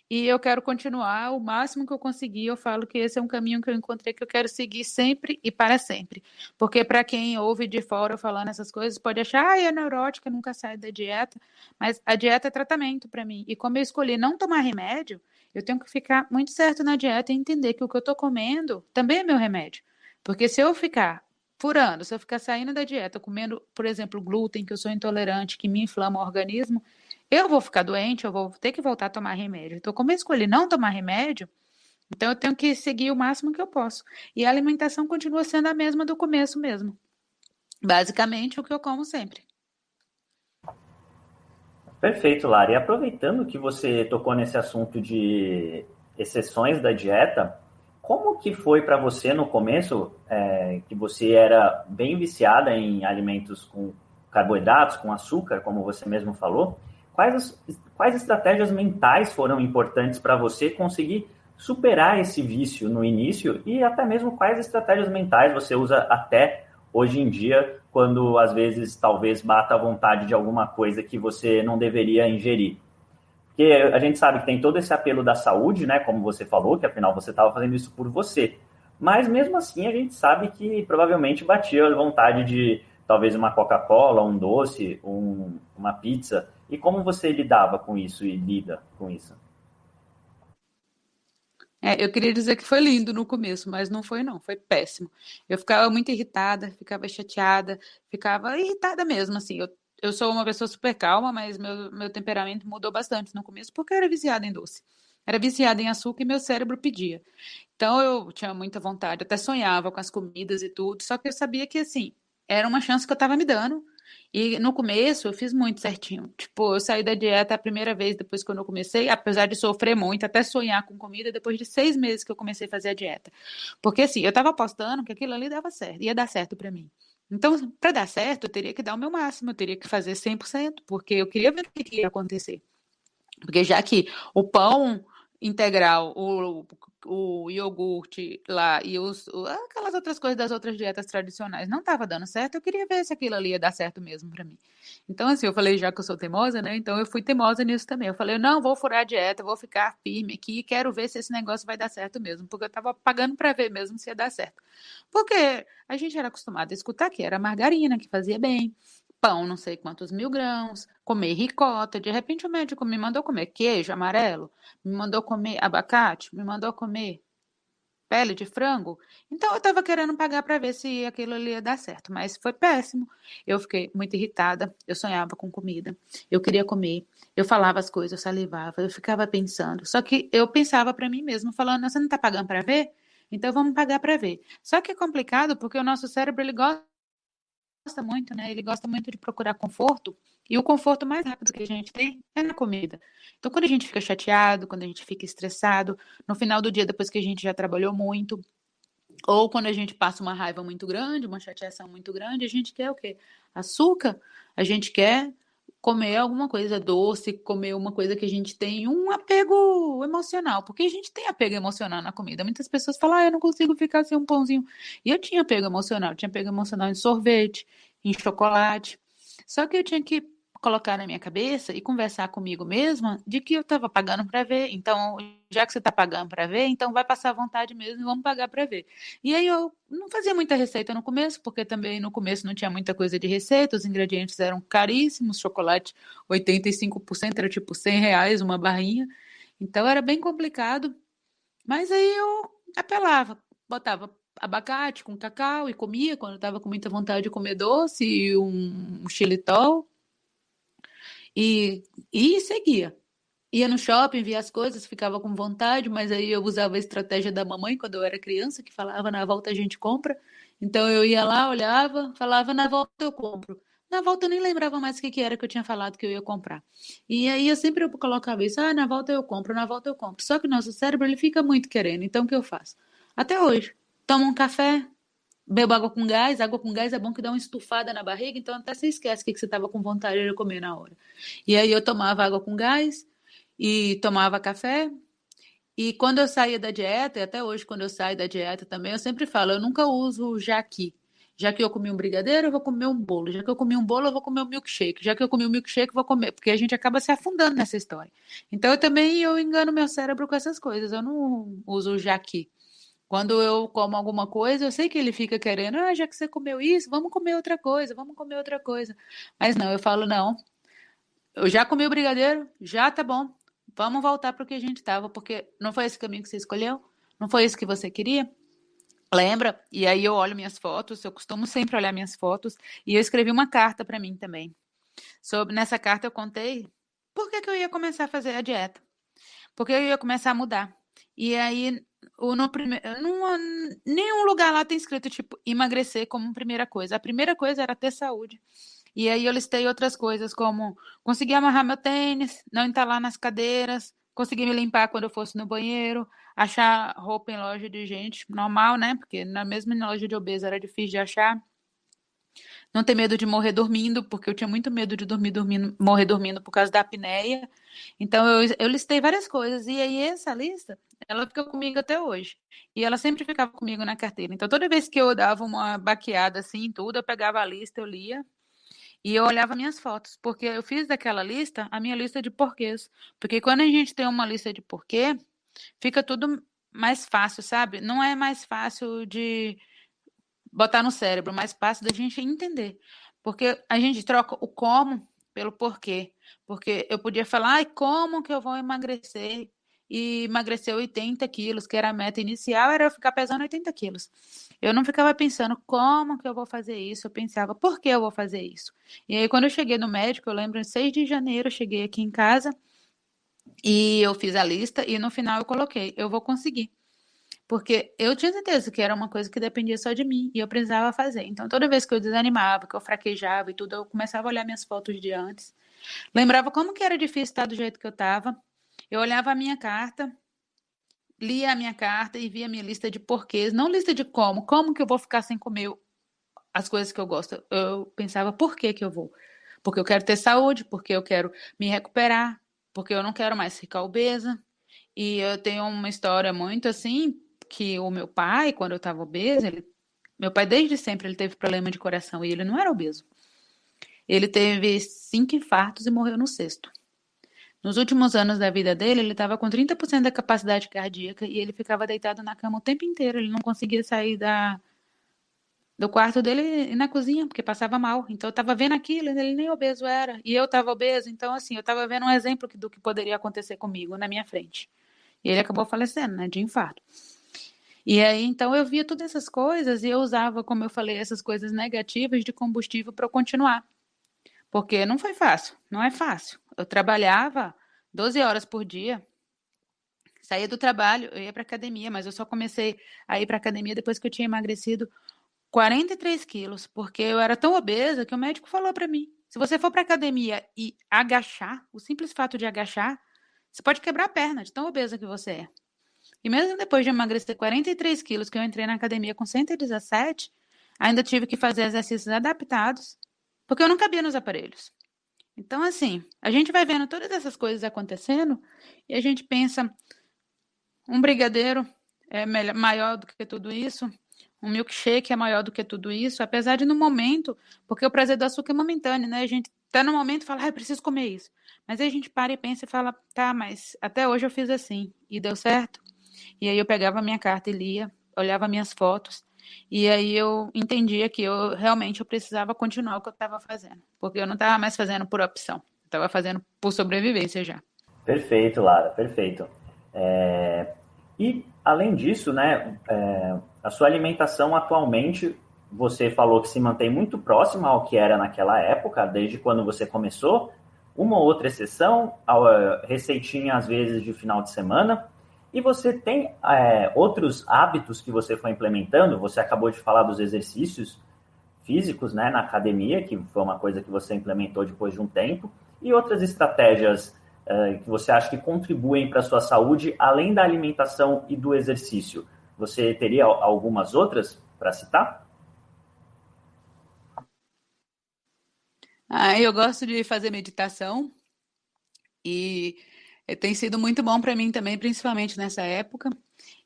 e eu quero continuar o máximo que eu conseguir. Eu falo que esse é um caminho que eu encontrei que eu quero seguir sempre e para sempre. Porque para quem ouve de fora falando essas coisas, pode achar, ah, é neurótica, nunca sai da dieta. Mas a dieta é tratamento para mim. E como eu escolhi não tomar remédio, eu tenho que ficar muito certo na dieta e entender que o que eu estou comendo também é meu remédio. Porque se eu ficar furando, se eu ficar saindo da dieta, comendo, por exemplo, glúten, que eu sou intolerante, que me inflama o organismo, eu vou ficar doente, eu vou ter que voltar a tomar remédio. Então, como eu escolhi não tomar remédio, então eu tenho que seguir o máximo que eu posso. E a alimentação continua sendo a mesma do começo mesmo. Basicamente, o que eu como sempre. Perfeito, Lara. E aproveitando que você tocou nesse assunto de exceções da dieta, como que foi para você no começo, é, que você era bem viciada em alimentos com carboidratos, com açúcar, como você mesmo falou, Quais, quais estratégias mentais foram importantes para você conseguir superar esse vício no início e até mesmo quais estratégias mentais você usa até hoje em dia, quando às vezes talvez bata a vontade de alguma coisa que você não deveria ingerir? Porque a gente sabe que tem todo esse apelo da saúde, né? Como você falou, que afinal você estava fazendo isso por você. Mas mesmo assim a gente sabe que provavelmente batia a vontade de talvez uma Coca-Cola, um doce, um, uma pizza. E como você lidava com isso e lida com isso? É, eu queria dizer que foi lindo no começo, mas não foi não, foi péssimo. Eu ficava muito irritada, ficava chateada, ficava irritada mesmo, assim. Eu, eu sou uma pessoa super calma, mas meu, meu temperamento mudou bastante no começo, porque eu era viciada em doce. Era viciada em açúcar e meu cérebro pedia. Então eu tinha muita vontade, até sonhava com as comidas e tudo, só que eu sabia que, assim, era uma chance que eu estava me dando, e no começo eu fiz muito certinho. Tipo, eu saí da dieta a primeira vez depois que eu comecei, apesar de sofrer muito, até sonhar com comida, depois de seis meses que eu comecei a fazer a dieta. Porque assim, eu tava apostando que aquilo ali dava certo, ia dar certo para mim. Então, para dar certo, eu teria que dar o meu máximo, eu teria que fazer 100%, porque eu queria ver o que ia acontecer. Porque já que o pão integral, o, o iogurte lá e os, aquelas outras coisas das outras dietas tradicionais não estava dando certo, eu queria ver se aquilo ali ia dar certo mesmo para mim. Então, assim, eu falei, já que eu sou teimosa, né? Então eu fui teimosa nisso também. Eu falei, não, vou furar a dieta, vou ficar firme aqui, quero ver se esse negócio vai dar certo mesmo, porque eu estava pagando para ver mesmo se ia dar certo. Porque a gente era acostumado a escutar que era margarina que fazia bem, pão, não sei quantos mil grãos, comer ricota. De repente o médico me mandou comer queijo amarelo, me mandou comer abacate, me mandou comer pele de frango. Então eu estava querendo pagar para ver se aquilo ali ia dar certo, mas foi péssimo. Eu fiquei muito irritada, eu sonhava com comida, eu queria comer, eu falava as coisas, eu salivava, eu ficava pensando. Só que eu pensava para mim mesmo, falando, você não está pagando para ver? Então vamos pagar para ver. Só que é complicado porque o nosso cérebro ele gosta gosta muito, né? Ele gosta muito de procurar conforto. E o conforto mais rápido que a gente tem é na comida. Então, quando a gente fica chateado, quando a gente fica estressado, no final do dia, depois que a gente já trabalhou muito, ou quando a gente passa uma raiva muito grande, uma chateação muito grande, a gente quer o quê? Açúcar. A gente quer comer alguma coisa doce, comer uma coisa que a gente tem um apego emocional, porque a gente tem apego emocional na comida. Muitas pessoas falam, ah, eu não consigo ficar sem um pãozinho. E eu tinha apego emocional, eu tinha apego emocional em sorvete, em chocolate. Só que eu tinha que colocar na minha cabeça e conversar comigo mesma de que eu estava pagando para ver. Então, já que você está pagando para ver, então vai passar vontade mesmo e vamos pagar para ver. E aí eu não fazia muita receita no começo, porque também no começo não tinha muita coisa de receita, os ingredientes eram caríssimos, chocolate 85% era tipo 100 reais uma barrinha. Então era bem complicado. Mas aí eu apelava, botava abacate com cacau e comia quando estava com muita vontade de comer doce e um, um xilitol e, e seguia. Ia no shopping, via as coisas, ficava com vontade, mas aí eu usava a estratégia da mamãe quando eu era criança, que falava na volta a gente compra. Então eu ia lá, olhava, falava na volta eu compro. Na volta eu nem lembrava mais o que, que era que eu tinha falado que eu ia comprar. E aí eu sempre colocava isso, ah, na volta eu compro, na volta eu compro. Só que o nosso cérebro ele fica muito querendo, então o que eu faço? Até hoje. tomo um café, bebo água com gás. Água com gás é bom que dá uma estufada na barriga, então até você esquece o que você estava com vontade de comer na hora. E aí eu tomava água com gás e tomava café. E quando eu saía da dieta, e até hoje quando eu saio da dieta também, eu sempre falo, eu nunca uso jaqui. Já que eu comi um brigadeiro, eu vou comer um bolo. Já que eu comi um bolo, eu vou comer um milkshake. Já que eu comi um milkshake, eu vou comer. Porque a gente acaba se afundando nessa história. Então, eu também eu engano meu cérebro com essas coisas. Eu não uso jaqui. Quando eu como alguma coisa, eu sei que ele fica querendo, ah, já que você comeu isso, vamos comer outra coisa, vamos comer outra coisa. Mas não, eu falo, não. Eu já comi o brigadeiro, já tá bom. Vamos voltar para o que a gente estava, porque não foi esse caminho que você escolheu? Não foi isso que você queria? Lembra? E aí eu olho minhas fotos, eu costumo sempre olhar minhas fotos, e eu escrevi uma carta para mim também. Sobre nessa carta eu contei por que, que eu ia começar a fazer a dieta. Porque eu ia começar a mudar. E aí, no primeiro, nenhum lugar lá tem escrito tipo emagrecer como primeira coisa. A primeira coisa era ter saúde. E aí eu listei outras coisas como conseguir amarrar meu tênis, não entalar nas cadeiras, conseguir me limpar quando eu fosse no banheiro, achar roupa em loja de gente normal, né? Porque na mesma loja de obeso era difícil de achar. Não ter medo de morrer dormindo, porque eu tinha muito medo de dormir dormindo, morrer dormindo por causa da apneia. Então eu, eu listei várias coisas e aí essa lista, ela fica comigo até hoje. E ela sempre ficava comigo na carteira. Então toda vez que eu dava uma baqueada assim, tudo, eu pegava a lista, eu lia e eu olhava minhas fotos, porque eu fiz daquela lista a minha lista de porquês. Porque quando a gente tem uma lista de porquê, fica tudo mais fácil, sabe? Não é mais fácil de botar no cérebro, mais fácil da gente entender. Porque a gente troca o como pelo porquê. Porque eu podia falar, ai, como que eu vou emagrecer? E emagrecer 80 quilos, que era a meta inicial, era eu ficar pesando 80 quilos. Eu não ficava pensando como que eu vou fazer isso, eu pensava por que eu vou fazer isso. E aí, quando eu cheguei no médico, eu lembro, em 6 de janeiro, eu cheguei aqui em casa e eu fiz a lista e no final eu coloquei, eu vou conseguir. Porque eu tinha certeza que era uma coisa que dependia só de mim e eu precisava fazer. Então, toda vez que eu desanimava, que eu fraquejava e tudo, eu começava a olhar minhas fotos de antes. Lembrava como que era difícil estar do jeito que eu estava. Eu olhava a minha carta, lia a minha carta e via a minha lista de porquês, não lista de como, como que eu vou ficar sem comer as coisas que eu gosto. Eu pensava, por que que eu vou? Porque eu quero ter saúde, porque eu quero me recuperar, porque eu não quero mais ficar obesa. E eu tenho uma história muito assim, que o meu pai, quando eu estava obesa, ele, meu pai desde sempre ele teve problema de coração e ele não era obeso. Ele teve cinco infartos e morreu no sexto. Nos últimos anos da vida dele, ele estava com 30% da capacidade cardíaca e ele ficava deitado na cama o tempo inteiro. Ele não conseguia sair da, do quarto dele e na cozinha, porque passava mal. Então eu estava vendo aquilo, ele nem obeso era. E eu estava obeso, então assim, eu estava vendo um exemplo do que poderia acontecer comigo na minha frente. E ele acabou falecendo, né, de infarto. E aí, então, eu via todas essas coisas e eu usava, como eu falei, essas coisas negativas de combustível para continuar. Porque não foi fácil, não é fácil. Eu trabalhava 12 horas por dia, saía do trabalho, eu ia para academia, mas eu só comecei a ir para academia depois que eu tinha emagrecido 43 quilos, porque eu era tão obesa que o médico falou para mim: se você for para academia e agachar, o simples fato de agachar, você pode quebrar a perna de tão obesa que você é. E mesmo depois de emagrecer 43 quilos, que eu entrei na academia com 117, ainda tive que fazer exercícios adaptados, porque eu não cabia nos aparelhos. Então, assim, a gente vai vendo todas essas coisas acontecendo e a gente pensa: um brigadeiro é melhor, maior do que tudo isso, um milkshake é maior do que tudo isso, apesar de no momento, porque o prazer do açúcar é momentâneo, né? A gente tá no momento e fala, ah, eu preciso comer isso. Mas aí a gente para e pensa e fala, tá, mas até hoje eu fiz assim e deu certo. E aí eu pegava a minha carta e lia, olhava minhas fotos, e aí eu entendia que eu realmente eu precisava continuar o que eu estava fazendo, porque eu não estava mais fazendo por opção, estava fazendo por sobrevivência já. Perfeito, Lara, perfeito. É... E além disso, né, é... a sua alimentação atualmente, você falou que se mantém muito próxima ao que era naquela época, desde quando você começou. Uma ou outra exceção, a receitinha às vezes de final de semana, e você tem é, outros hábitos que você foi implementando? Você acabou de falar dos exercícios físicos né, na academia, que foi uma coisa que você implementou depois de um tempo, e outras estratégias é, que você acha que contribuem para a sua saúde, além da alimentação e do exercício? Você teria algumas outras para citar? Ah, eu gosto de fazer meditação e tem sido muito bom para mim também, principalmente nessa época.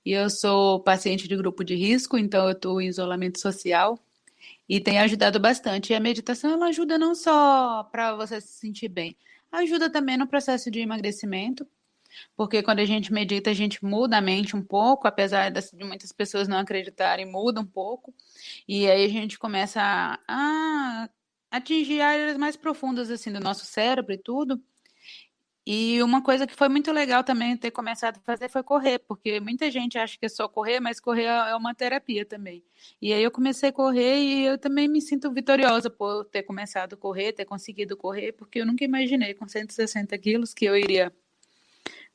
E eu sou paciente de grupo de risco, então eu estou em isolamento social e tem ajudado bastante. E a meditação ela ajuda não só para você se sentir bem, ajuda também no processo de emagrecimento, porque quando a gente medita, a gente muda a mente um pouco, apesar de muitas pessoas não acreditarem, muda um pouco. E aí a gente começa a, a atingir áreas mais profundas assim do nosso cérebro e tudo. E uma coisa que foi muito legal também ter começado a fazer foi correr, porque muita gente acha que é só correr, mas correr é uma terapia também. E aí eu comecei a correr e eu também me sinto vitoriosa por ter começado a correr, ter conseguido correr, porque eu nunca imaginei com 160 quilos que eu iria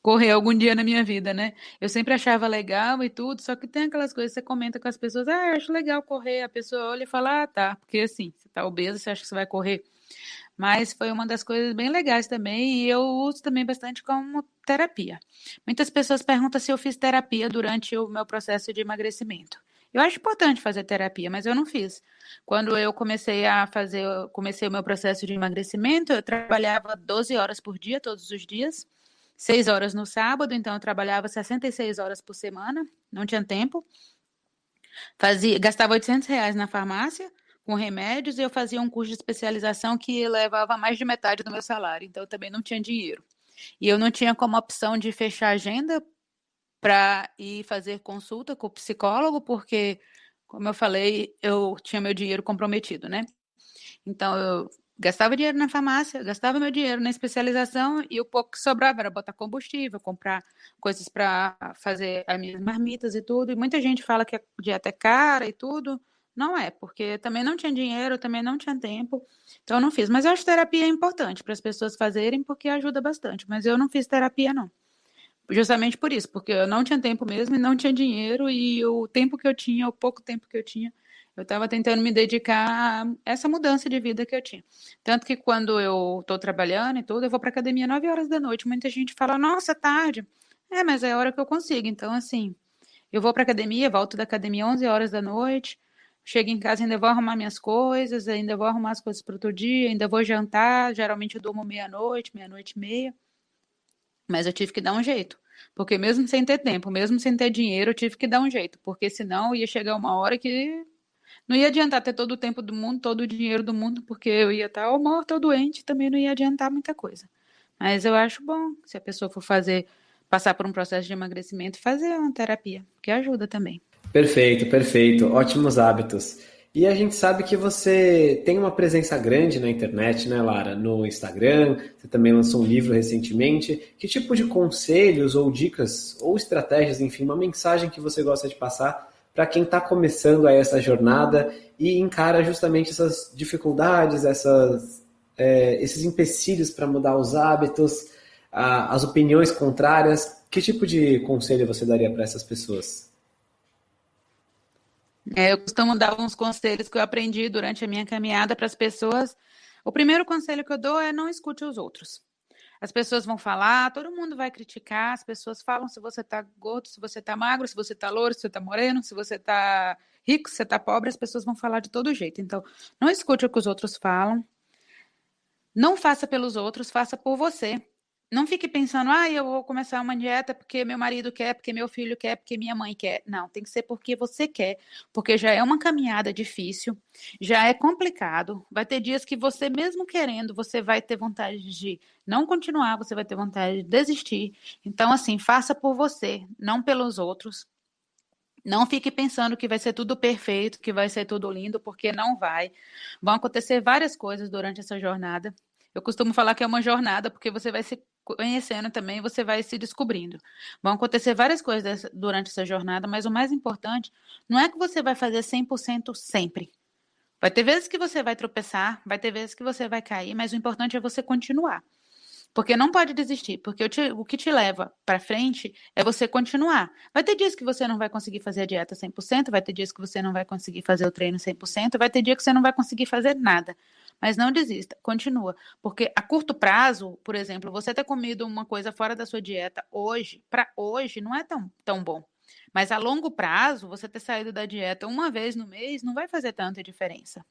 correr algum dia na minha vida, né? Eu sempre achava legal e tudo, só que tem aquelas coisas que você comenta com as pessoas, ah, eu acho legal correr, a pessoa olha e fala, ah, tá, porque assim, você tá obeso, você acha que você vai correr. Mas foi uma das coisas bem legais também, e eu uso também bastante como terapia. Muitas pessoas perguntam se eu fiz terapia durante o meu processo de emagrecimento. Eu acho importante fazer terapia, mas eu não fiz. Quando eu comecei a fazer, comecei o meu processo de emagrecimento, eu trabalhava 12 horas por dia, todos os dias seis horas no sábado, então eu trabalhava 66 horas por semana, não tinha tempo. Fazia, gastava 800 reais na farmácia com remédios e eu fazia um curso de especialização que levava mais de metade do meu salário, então eu também não tinha dinheiro. E eu não tinha como opção de fechar agenda para ir fazer consulta com o psicólogo, porque, como eu falei, eu tinha meu dinheiro comprometido, né? Então eu gastava dinheiro na farmácia, gastava meu dinheiro na especialização e o pouco que sobrava era botar combustível, comprar coisas para fazer as minhas marmitas e tudo. E muita gente fala que a dieta é cara e tudo. Não é, porque também não tinha dinheiro, também não tinha tempo, então eu não fiz. Mas eu acho terapia é importante para as pessoas fazerem, porque ajuda bastante. Mas eu não fiz terapia, não. Justamente por isso, porque eu não tinha tempo mesmo e não tinha dinheiro, e o tempo que eu tinha, o pouco tempo que eu tinha, eu estava tentando me dedicar a essa mudança de vida que eu tinha. Tanto que quando eu estou trabalhando e tudo, eu vou para academia 9 horas da noite. Muita gente fala, nossa, é tarde. É, mas é a hora que eu consigo. Então, assim, eu vou para academia, volto da academia 11 horas da noite, chego em casa, ainda vou arrumar minhas coisas, ainda vou arrumar as coisas para outro dia, ainda vou jantar. Geralmente eu durmo meia-noite, meia-noite e meia. Mas eu tive que dar um jeito. Porque mesmo sem ter tempo, mesmo sem ter dinheiro, eu tive que dar um jeito. Porque senão ia chegar uma hora que não ia adiantar ter todo o tempo do mundo, todo o dinheiro do mundo, porque eu ia estar ou morta ou doente, também não ia adiantar muita coisa. Mas eu acho bom se a pessoa for fazer, passar por um processo de emagrecimento, fazer uma terapia, que ajuda também. Perfeito, perfeito. Ótimos hábitos. E a gente sabe que você tem uma presença grande na internet, né, Lara? No Instagram, você também lançou um livro recentemente. Que tipo de conselhos ou dicas ou estratégias, enfim, uma mensagem que você gosta de passar para quem está começando aí essa jornada e encara justamente essas dificuldades, essas, é, esses empecilhos para mudar os hábitos, a, as opiniões contrárias. Que tipo de conselho você daria para essas pessoas? É, eu costumo dar uns conselhos que eu aprendi durante a minha caminhada para as pessoas. O primeiro conselho que eu dou é não escute os outros. As pessoas vão falar, todo mundo vai criticar, as pessoas falam se você tá gordo, se você tá magro, se você tá louro, se você tá moreno, se você tá rico, se você tá pobre, as pessoas vão falar de todo jeito. Então, não escute o que os outros falam. Não faça pelos outros, faça por você. Não fique pensando, ah, eu vou começar uma dieta porque meu marido quer, porque meu filho quer, porque minha mãe quer. Não, tem que ser porque você quer, porque já é uma caminhada difícil, já é complicado. Vai ter dias que você, mesmo querendo, você vai ter vontade de não continuar, você vai ter vontade de desistir. Então, assim, faça por você, não pelos outros. Não fique pensando que vai ser tudo perfeito, que vai ser tudo lindo, porque não vai. Vão acontecer várias coisas durante essa jornada. Eu costumo falar que é uma jornada, porque você vai se conhecendo também, você vai se descobrindo. Vão acontecer várias coisas durante essa jornada, mas o mais importante não é que você vai fazer 100% sempre. Vai ter vezes que você vai tropeçar, vai ter vezes que você vai cair, mas o importante é você continuar. Porque não pode desistir, porque te, o que te leva para frente é você continuar. Vai ter dias que você não vai conseguir fazer a dieta 100%, vai ter dias que você não vai conseguir fazer o treino 100%, vai ter dia que você não vai conseguir fazer nada. Mas não desista, continua. Porque a curto prazo, por exemplo, você ter comido uma coisa fora da sua dieta hoje, para hoje, não é tão, tão bom. Mas a longo prazo, você ter saído da dieta uma vez no mês não vai fazer tanta diferença.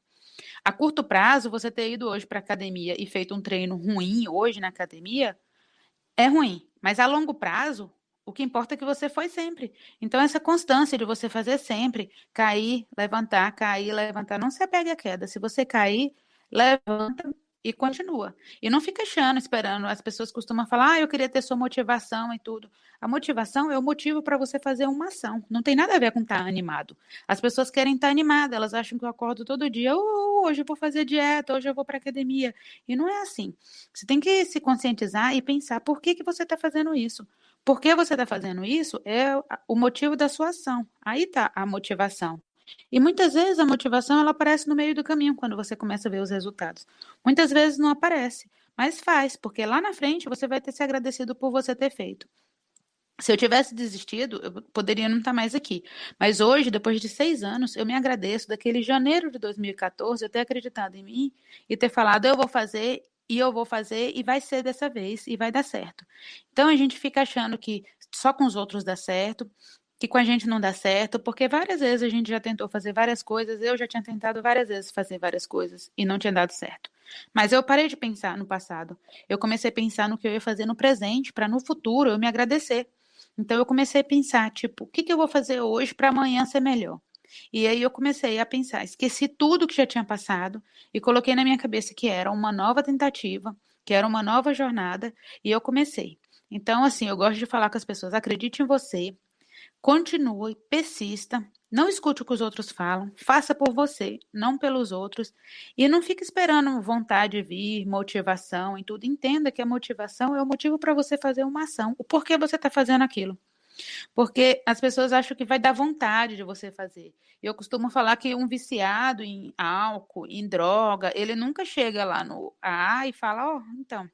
A curto prazo, você ter ido hoje para academia e feito um treino ruim hoje na academia é ruim. Mas a longo prazo, o que importa é que você foi sempre. Então, essa constância de você fazer sempre, cair, levantar, cair, levantar, não se apegue à queda. Se você cair, levanta, e continua. E não fica achando, esperando. As pessoas costumam falar, ah, eu queria ter sua motivação e tudo. A motivação é o motivo para você fazer uma ação. Não tem nada a ver com estar tá animado. As pessoas querem estar tá animadas, elas acham que eu acordo todo dia, oh, hoje eu vou fazer dieta, hoje eu vou para academia. E não é assim. Você tem que se conscientizar e pensar por que, que você está fazendo isso. Por que você está fazendo isso é o motivo da sua ação. Aí está a motivação. E muitas vezes a motivação ela aparece no meio do caminho quando você começa a ver os resultados. Muitas vezes não aparece, mas faz, porque lá na frente você vai ter se agradecido por você ter feito. Se eu tivesse desistido, eu poderia não estar mais aqui. Mas hoje, depois de seis anos, eu me agradeço daquele janeiro de 2014 eu ter acreditado em mim e ter falado, eu vou fazer e eu vou fazer e vai ser dessa vez e vai dar certo. Então a gente fica achando que só com os outros dá certo, que com a gente não dá certo, porque várias vezes a gente já tentou fazer várias coisas, eu já tinha tentado várias vezes fazer várias coisas e não tinha dado certo. Mas eu parei de pensar no passado. Eu comecei a pensar no que eu ia fazer no presente, para no futuro eu me agradecer. Então eu comecei a pensar, tipo, o que, que eu vou fazer hoje para amanhã ser melhor? E aí eu comecei a pensar, esqueci tudo que já tinha passado e coloquei na minha cabeça que era uma nova tentativa, que era uma nova jornada, e eu comecei. Então, assim, eu gosto de falar com as pessoas, acredite em você, Continue, persista, não escute o que os outros falam, faça por você, não pelos outros, e não fique esperando vontade vir, motivação e tudo. Entenda que a motivação é o motivo para você fazer uma ação, o porquê você está fazendo aquilo. Porque as pessoas acham que vai dar vontade de você fazer. Eu costumo falar que um viciado em álcool, em droga, ele nunca chega lá no AA e fala: Ó, oh, então,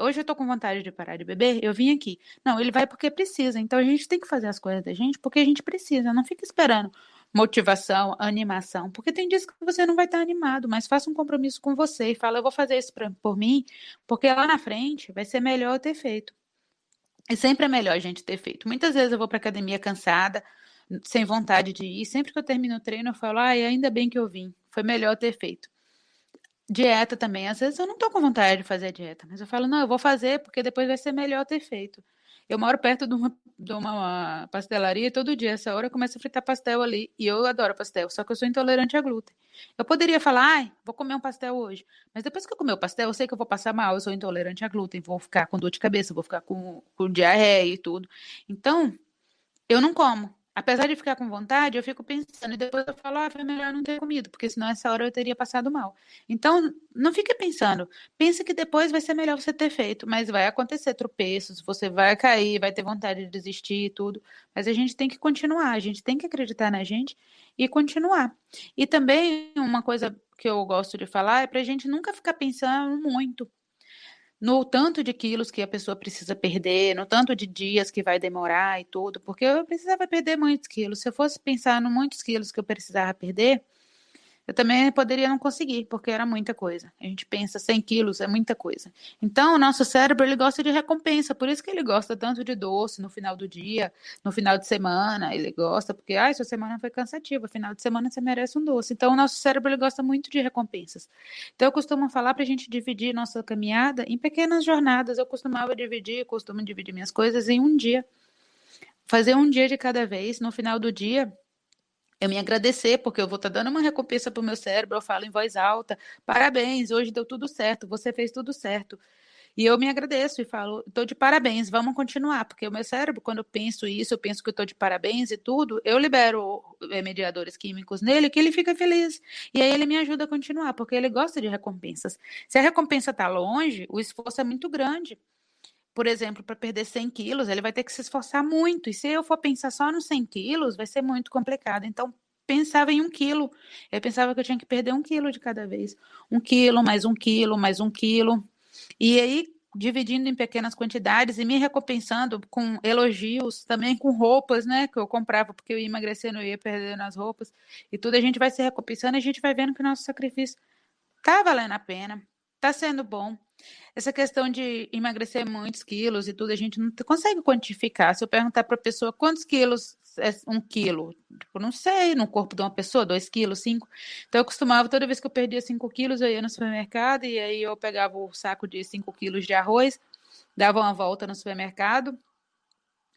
hoje eu tô com vontade de parar de beber, eu vim aqui. Não, ele vai porque precisa. Então a gente tem que fazer as coisas da gente porque a gente precisa. Não fica esperando motivação, animação, porque tem dias que você não vai estar animado, mas faça um compromisso com você e fala, eu vou fazer isso pra, por mim, porque lá na frente vai ser melhor eu ter feito. E sempre é melhor a gente ter feito. Muitas vezes eu vou para academia cansada, sem vontade de ir, sempre que eu termino o treino eu falo, ai, ainda bem que eu vim, foi melhor ter feito. Dieta também. Às vezes eu não tô com vontade de fazer dieta, mas eu falo, não, eu vou fazer porque depois vai ser melhor ter feito. Eu moro perto de uma, de uma pastelaria e todo dia, essa hora, eu começo a fritar pastel ali. E eu adoro pastel, só que eu sou intolerante a glúten. Eu poderia falar, ai, vou comer um pastel hoje. Mas depois que eu comer o pastel, eu sei que eu vou passar mal, eu sou intolerante a glúten, vou ficar com dor de cabeça, vou ficar com, com diarreia e tudo. Então, eu não como. Apesar de ficar com vontade, eu fico pensando e depois eu falo, ah, foi melhor não ter comido, porque senão essa hora eu teria passado mal. Então, não fique pensando. Pense que depois vai ser melhor você ter feito, mas vai acontecer tropeços, você vai cair, vai ter vontade de desistir e tudo. Mas a gente tem que continuar, a gente tem que acreditar na gente e continuar. E também uma coisa que eu gosto de falar é para a gente nunca ficar pensando muito no tanto de quilos que a pessoa precisa perder, no tanto de dias que vai demorar e tudo, porque eu precisava perder muitos quilos. Se eu fosse pensar no muitos quilos que eu precisava perder, eu também poderia não conseguir, porque era muita coisa. A gente pensa 100 quilos é muita coisa. Então, o nosso cérebro ele gosta de recompensa, por isso que ele gosta tanto de doce no final do dia, no final de semana. Ele gosta, porque, ah, sua semana foi cansativa, final de semana você merece um doce. Então, o nosso cérebro ele gosta muito de recompensas. Então, eu costumo falar para a gente dividir nossa caminhada em pequenas jornadas. Eu costumava dividir, costumo dividir minhas coisas em um dia. Fazer um dia de cada vez. No final do dia, eu me agradecer, porque eu vou estar tá dando uma recompensa para o meu cérebro, eu falo em voz alta, parabéns, hoje deu tudo certo, você fez tudo certo. E eu me agradeço e falo, estou de parabéns, vamos continuar, porque o meu cérebro, quando eu penso isso, eu penso que estou de parabéns e tudo, eu libero eh, mediadores químicos nele que ele fica feliz. E aí ele me ajuda a continuar, porque ele gosta de recompensas. Se a recompensa está longe, o esforço é muito grande por exemplo, para perder 100 quilos, ele vai ter que se esforçar muito. E se eu for pensar só nos 100 quilos, vai ser muito complicado. Então, pensava em um quilo. Eu pensava que eu tinha que perder um quilo de cada vez. Um quilo, mais um quilo, mais um quilo. E aí, dividindo em pequenas quantidades e me recompensando com elogios, também com roupas, né? Que eu comprava porque eu ia emagrecendo, eu ia perdendo as roupas. E tudo a gente vai se recompensando e a gente vai vendo que o nosso sacrifício tá valendo a pena, tá sendo bom. Essa questão de emagrecer muitos quilos e tudo, a gente não consegue quantificar. Se eu perguntar para a pessoa quantos quilos é um quilo? Tipo, não sei, no corpo de uma pessoa, dois quilos, cinco. Então eu costumava, toda vez que eu perdia cinco quilos, eu ia no supermercado e aí eu pegava o saco de cinco quilos de arroz, dava uma volta no supermercado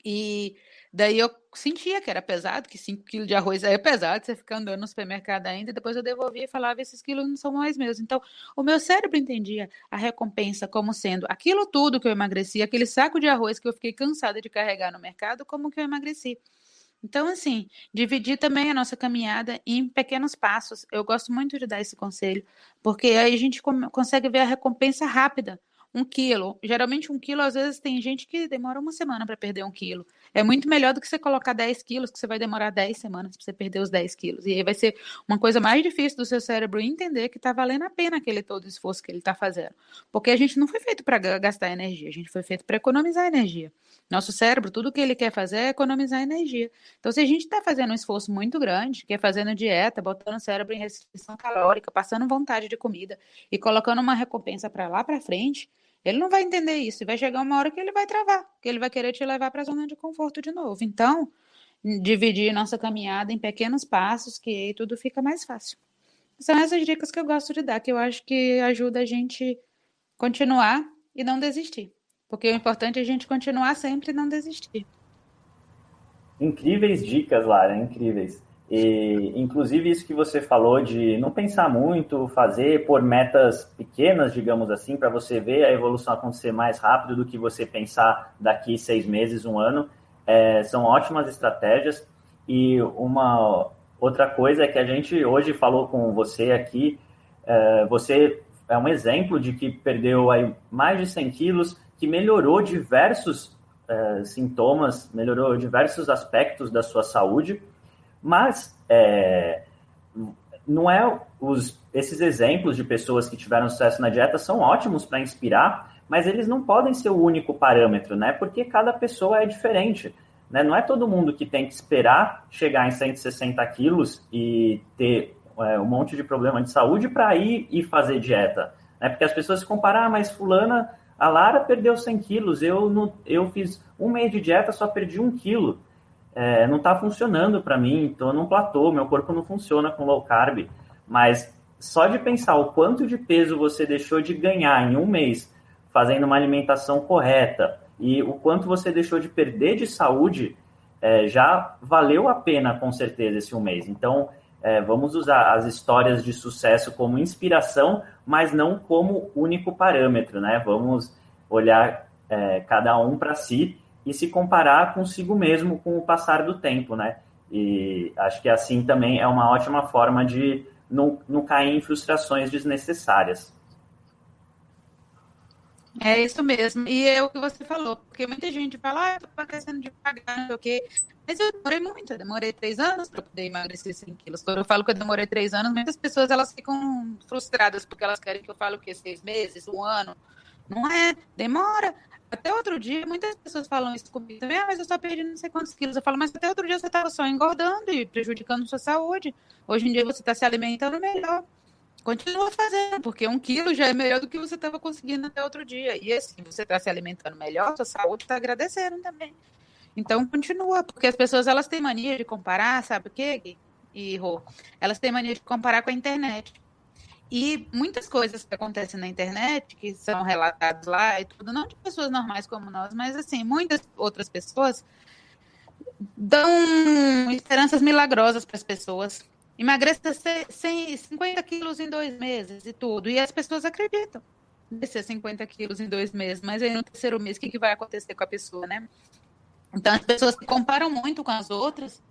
e daí eu sentia que era pesado, que 5 quilos de arroz é pesado, você fica andando no supermercado ainda, depois eu devolvia e falava, esses quilos não são mais meus. Então, o meu cérebro entendia a recompensa como sendo aquilo tudo que eu emagreci, aquele saco de arroz que eu fiquei cansada de carregar no mercado, como que eu emagreci. Então, assim, dividir também a nossa caminhada em pequenos passos. Eu gosto muito de dar esse conselho, porque aí a gente consegue ver a recompensa rápida um quilo. Geralmente, um quilo, às vezes, tem gente que demora uma semana para perder um quilo. É muito melhor do que você colocar 10 quilos, que você vai demorar 10 semanas para você perder os 10 quilos. E aí vai ser uma coisa mais difícil do seu cérebro entender que está valendo a pena aquele todo esforço que ele está fazendo. Porque a gente não foi feito para gastar energia, a gente foi feito para economizar energia. Nosso cérebro, tudo que ele quer fazer é economizar energia. Então, se a gente está fazendo um esforço muito grande, que é fazendo dieta, botando o cérebro em restrição calórica, passando vontade de comida e colocando uma recompensa para lá para frente, ele não vai entender isso. E vai chegar uma hora que ele vai travar, que ele vai querer te levar para a zona de conforto de novo. Então, dividir nossa caminhada em pequenos passos, que aí tudo fica mais fácil. São essas dicas que eu gosto de dar, que eu acho que ajuda a gente continuar e não desistir. Porque o importante é a gente continuar sempre e não desistir. Incríveis dicas, Lara, incríveis. E, inclusive, isso que você falou de não pensar muito, fazer por metas pequenas, digamos assim, para você ver a evolução acontecer mais rápido do que você pensar daqui seis meses, um ano, é, são ótimas estratégias. E uma outra coisa é que a gente hoje falou com você aqui, é, você é um exemplo de que perdeu aí mais de 100 quilos, que melhorou diversos é, sintomas, melhorou diversos aspectos da sua saúde, mas é, não é os, esses exemplos de pessoas que tiveram sucesso na dieta são ótimos para inspirar, mas eles não podem ser o único parâmetro, né? Porque cada pessoa é diferente. Né? Não é todo mundo que tem que esperar chegar em 160 quilos e ter é, um monte de problema de saúde para ir e fazer dieta. Né? Porque as pessoas se comparam, ah, mas fulana a Lara perdeu 100 quilos, eu, não, eu fiz um mês de dieta, só perdi um quilo. É, não está funcionando para mim, estou num platô, meu corpo não funciona com low carb. Mas só de pensar o quanto de peso você deixou de ganhar em um mês fazendo uma alimentação correta e o quanto você deixou de perder de saúde, é, já valeu a pena com certeza esse um mês. Então, é, vamos usar as histórias de sucesso como inspiração, mas não como único parâmetro, né? Vamos olhar é, cada um para si e se comparar consigo mesmo com o passar do tempo, né? E acho que assim também é uma ótima forma de não, não cair em frustrações desnecessárias. É isso mesmo. E é o que você falou, porque muita gente fala, ah, eu tô emagrecendo devagar, não sei o quê. Mas eu demorei muito, eu demorei três anos para poder emagrecer 100 quilos. Quando eu falo que eu demorei três anos, muitas pessoas elas ficam frustradas porque elas querem que eu fale o quê? Seis meses, um ano. Não é, demora. Até outro dia, muitas pessoas falam isso comigo também, ah, mas eu só perdi não sei quantos quilos. Eu falo, mas até outro dia você estava só engordando e prejudicando sua saúde. Hoje em dia você está se alimentando melhor. Continua fazendo, porque um quilo já é melhor do que você estava conseguindo até outro dia. E assim, você está se alimentando melhor, sua saúde está agradecendo também. Então, continua, porque as pessoas elas têm mania de comparar, sabe o quê? E, Rô? Elas têm mania de comparar com a internet. E muitas coisas que acontecem na internet, que são relatadas lá e tudo, não de pessoas normais como nós, mas assim, muitas outras pessoas dão esperanças milagrosas para as pessoas emagreça 50 quilos em dois meses e tudo. E as pessoas acreditam descer 50 quilos em dois meses, mas aí no terceiro mês, o que, que vai acontecer com a pessoa, né? Então as pessoas se comparam muito com as outras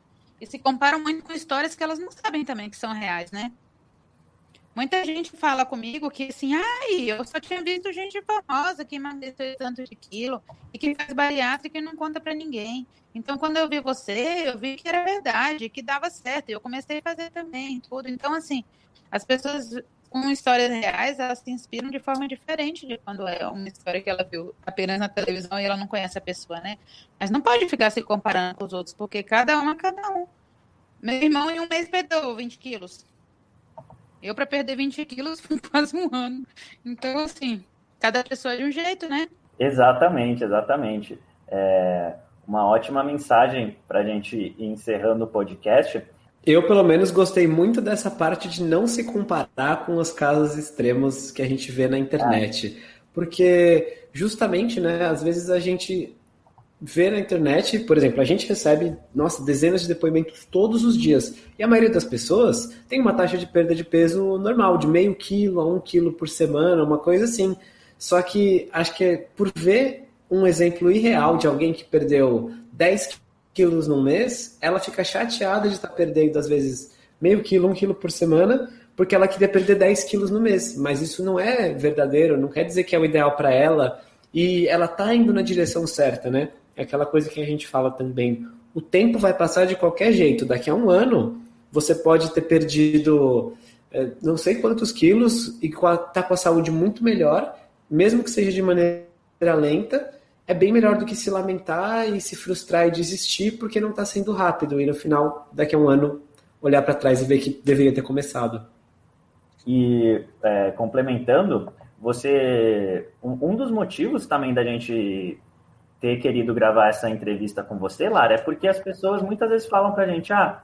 e se comparam muito com histórias que elas não sabem também que são reais, né? Muita gente fala comigo que assim, ai, eu só tinha visto gente famosa que emagreceu tanto de quilo e que faz bariátrica e não conta para ninguém. Então, quando eu vi você, eu vi que era verdade, que dava certo. E eu comecei a fazer também, tudo. Então, assim, as pessoas com histórias reais, elas se inspiram de forma diferente de quando é uma história que ela viu apenas na televisão e ela não conhece a pessoa, né? Mas não pode ficar se comparando com os outros, porque cada um é cada um. Meu irmão em um mês perdeu 20 quilos. Eu, para perder 20 quilos, foi quase um ano. Então, assim, cada pessoa é de um jeito, né? Exatamente, exatamente. É, uma ótima mensagem para a gente ir encerrando o podcast. Eu, pelo menos, gostei muito dessa parte de não se comparar com os casos extremos que a gente vê na internet. É. Porque, justamente, né, às vezes a gente vê na internet, por exemplo, a gente recebe, nossa, dezenas de depoimentos todos os dias. E a maioria das pessoas tem uma taxa de perda de peso normal, de meio quilo a um quilo por semana, uma coisa assim. Só que acho que é por ver um exemplo irreal de alguém que perdeu 10 quilos no mês, ela fica chateada de estar perdendo, às vezes, meio quilo, um quilo por semana, porque ela queria perder 10 quilos no mês. Mas isso não é verdadeiro, não quer dizer que é o ideal para ela. E ela está indo na direção certa, né? É aquela coisa que a gente fala também. O tempo vai passar de qualquer jeito. Daqui a um ano, você pode ter perdido é, não sei quantos quilos e tá com a saúde muito melhor, mesmo que seja de maneira lenta, é bem melhor do que se lamentar e se frustrar e desistir porque não está sendo rápido e no final, daqui a um ano, olhar para trás e ver que deveria ter começado. E é, complementando, você um, um, dos motivos também da gente ter querido gravar essa entrevista com você, Lara, é porque as pessoas muitas vezes falam para a gente, ah,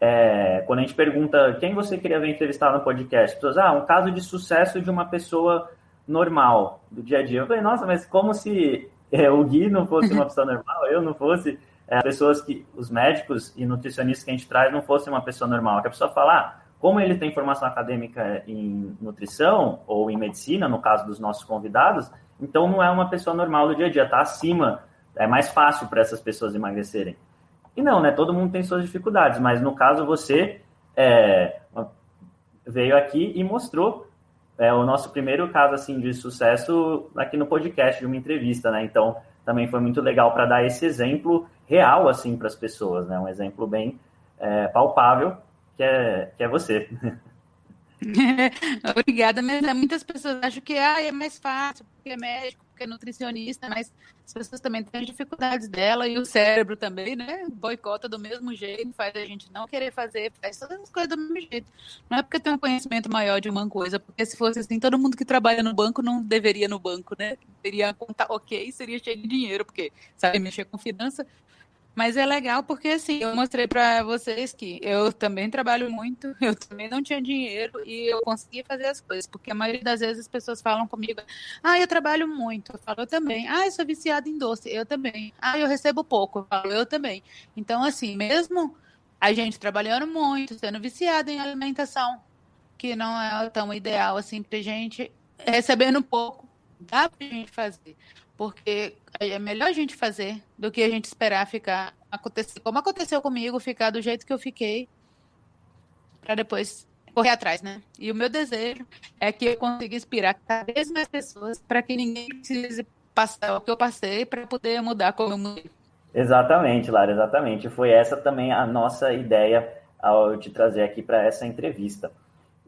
é, quando a gente pergunta quem você queria ver entrevistar no podcast, pessoas, ah, um caso de sucesso de uma pessoa normal do dia a dia. Eu falei, nossa, mas como se é, o Gui não fosse uma pessoa normal, eu não fosse, é, pessoas que, os médicos e nutricionistas que a gente traz não fossem uma pessoa normal. Que a pessoa fala, ah, como ele tem formação acadêmica em nutrição ou em medicina, no caso dos nossos convidados, então não é uma pessoa normal do dia a dia, está acima, é mais fácil para essas pessoas emagrecerem. E não, né? Todo mundo tem suas dificuldades, mas no caso você é, veio aqui e mostrou é, o nosso primeiro caso assim de sucesso aqui no podcast de uma entrevista, né? Então também foi muito legal para dar esse exemplo real assim para as pessoas, né? Um exemplo bem é, palpável que é que é você. Obrigada, mas né, muitas pessoas acham que ah, é mais fácil, porque é médico, porque é nutricionista, mas as pessoas também têm as dificuldades dela e o cérebro também, né? Boicota do mesmo jeito, faz a gente não querer fazer, faz todas as coisas do mesmo jeito. Não é porque tem um conhecimento maior de uma coisa, porque se fosse assim, todo mundo que trabalha no banco não deveria no banco, né? Teria conta ok, seria cheio de dinheiro, porque sabe mexer com finança, mas é legal porque, assim, eu mostrei para vocês que eu também trabalho muito, eu também não tinha dinheiro e eu consegui fazer as coisas. Porque a maioria das vezes as pessoas falam comigo, ah, eu trabalho muito. Eu falo, eu também. Ah, eu sou viciada em doce. Eu também. Ah, eu recebo pouco. Eu falo, eu também. Então, assim, mesmo a gente trabalhando muito, sendo viciada em alimentação, que não é tão ideal assim pra gente, recebendo pouco, dá pra gente fazer porque é melhor a gente fazer do que a gente esperar ficar acontecer como aconteceu comigo, ficar do jeito que eu fiquei para depois correr atrás, né? E o meu desejo é que eu consiga inspirar cada vez mais pessoas para que ninguém precise passar o que eu passei para poder mudar como eu mudei. Exatamente, Lara, exatamente. Foi essa também a nossa ideia ao te trazer aqui para essa entrevista.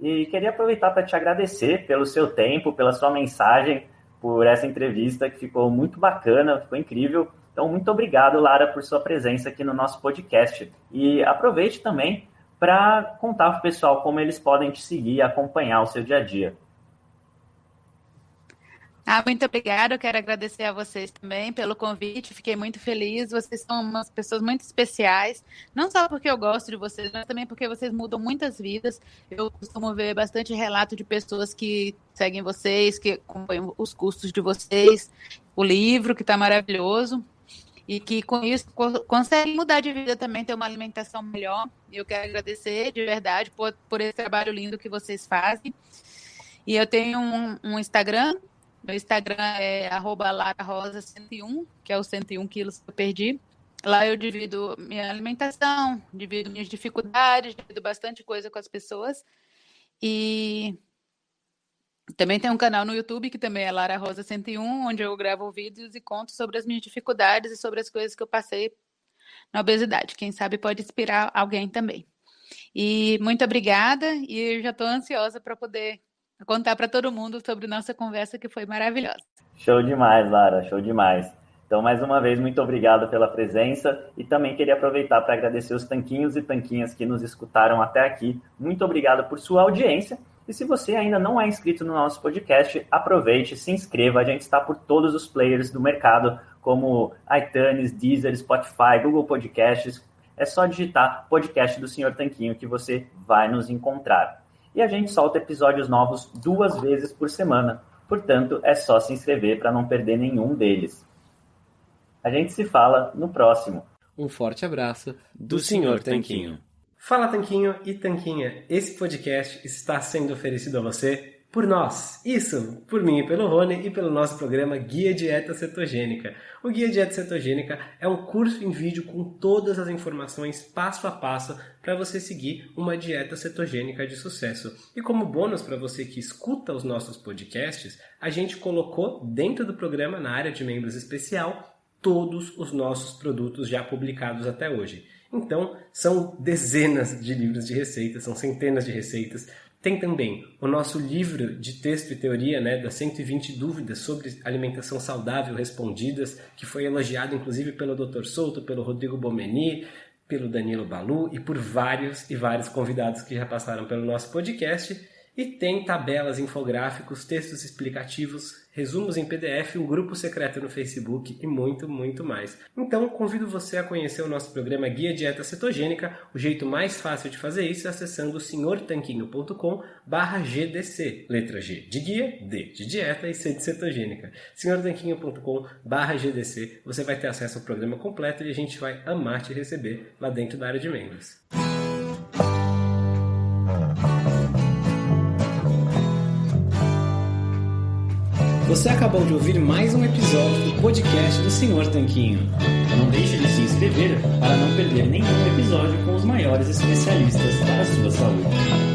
E queria aproveitar para te agradecer pelo seu tempo, pela sua mensagem por essa entrevista que ficou muito bacana, ficou incrível. Então, muito obrigado, Lara, por sua presença aqui no nosso podcast. E aproveite também para contar para o pessoal como eles podem te seguir e acompanhar o seu dia a dia. Ah, muito obrigada. Eu quero agradecer a vocês também pelo convite. Fiquei muito feliz. Vocês são umas pessoas muito especiais. Não só porque eu gosto de vocês, mas também porque vocês mudam muitas vidas. Eu costumo ver bastante relato de pessoas que seguem vocês, que acompanham os custos de vocês, o livro, que está maravilhoso. E que com isso conseguem mudar de vida também, ter uma alimentação melhor. E eu quero agradecer de verdade por, por esse trabalho lindo que vocês fazem. E eu tenho um, um Instagram meu Instagram é lararosa101, que é o 101 quilos que eu perdi. Lá eu divido minha alimentação, divido minhas dificuldades, divido bastante coisa com as pessoas. E também tem um canal no YouTube que também é Lara Rosa 101, onde eu gravo vídeos e conto sobre as minhas dificuldades e sobre as coisas que eu passei na obesidade. Quem sabe pode inspirar alguém também. E muito obrigada e eu já estou ansiosa para poder contar para todo mundo sobre nossa conversa que foi maravilhosa. Show demais, Lara, show demais. Então, mais uma vez, muito obrigado pela presença e também queria aproveitar para agradecer os tanquinhos e tanquinhas que nos escutaram até aqui. Muito obrigado por sua audiência. E se você ainda não é inscrito no nosso podcast, aproveite, se inscreva. A gente está por todos os players do mercado, como iTunes, Deezer, Spotify, Google Podcasts. É só digitar podcast do Senhor Tanquinho que você vai nos encontrar. E a gente solta episódios novos duas vezes por semana. Portanto, é só se inscrever para não perder nenhum deles. A gente se fala no próximo. Um forte abraço do, do Senhor Tanquinho. Fala Tanquinho e Tanquinha, esse podcast está sendo oferecido a você por nós. Isso, por mim e pelo Rony e pelo nosso programa Guia Dieta Cetogênica. O Guia Dieta Cetogênica é um curso em vídeo com todas as informações passo a passo para você seguir uma dieta cetogênica de sucesso. E como bônus para você que escuta os nossos podcasts, a gente colocou dentro do programa, na área de membros especial, todos os nossos produtos já publicados até hoje. Então, são dezenas de livros de receitas, são centenas de receitas, tem também o nosso livro de texto e teoria, né, das 120 dúvidas sobre alimentação saudável respondidas, que foi elogiado inclusive pelo Dr. Souto, pelo Rodrigo Bomeni, pelo Danilo Balu e por vários e vários convidados que já passaram pelo nosso podcast. E tem tabelas, infográficos, textos explicativos, resumos em PDF, um grupo secreto no Facebook e muito, muito mais. Então, convido você a conhecer o nosso programa Guia Dieta Cetogênica. O jeito mais fácil de fazer isso é acessando senhortanquinho.com GDC. Letra G de guia, D de dieta e C de cetogênica. senhortanquinho.com GDC. Você vai ter acesso ao programa completo e a gente vai amar te receber lá dentro da área de membros. Você acabou de ouvir mais um episódio do podcast do Senhor Tanquinho. Não deixe de se inscrever para não perder nenhum episódio com os maiores especialistas para a sua saúde.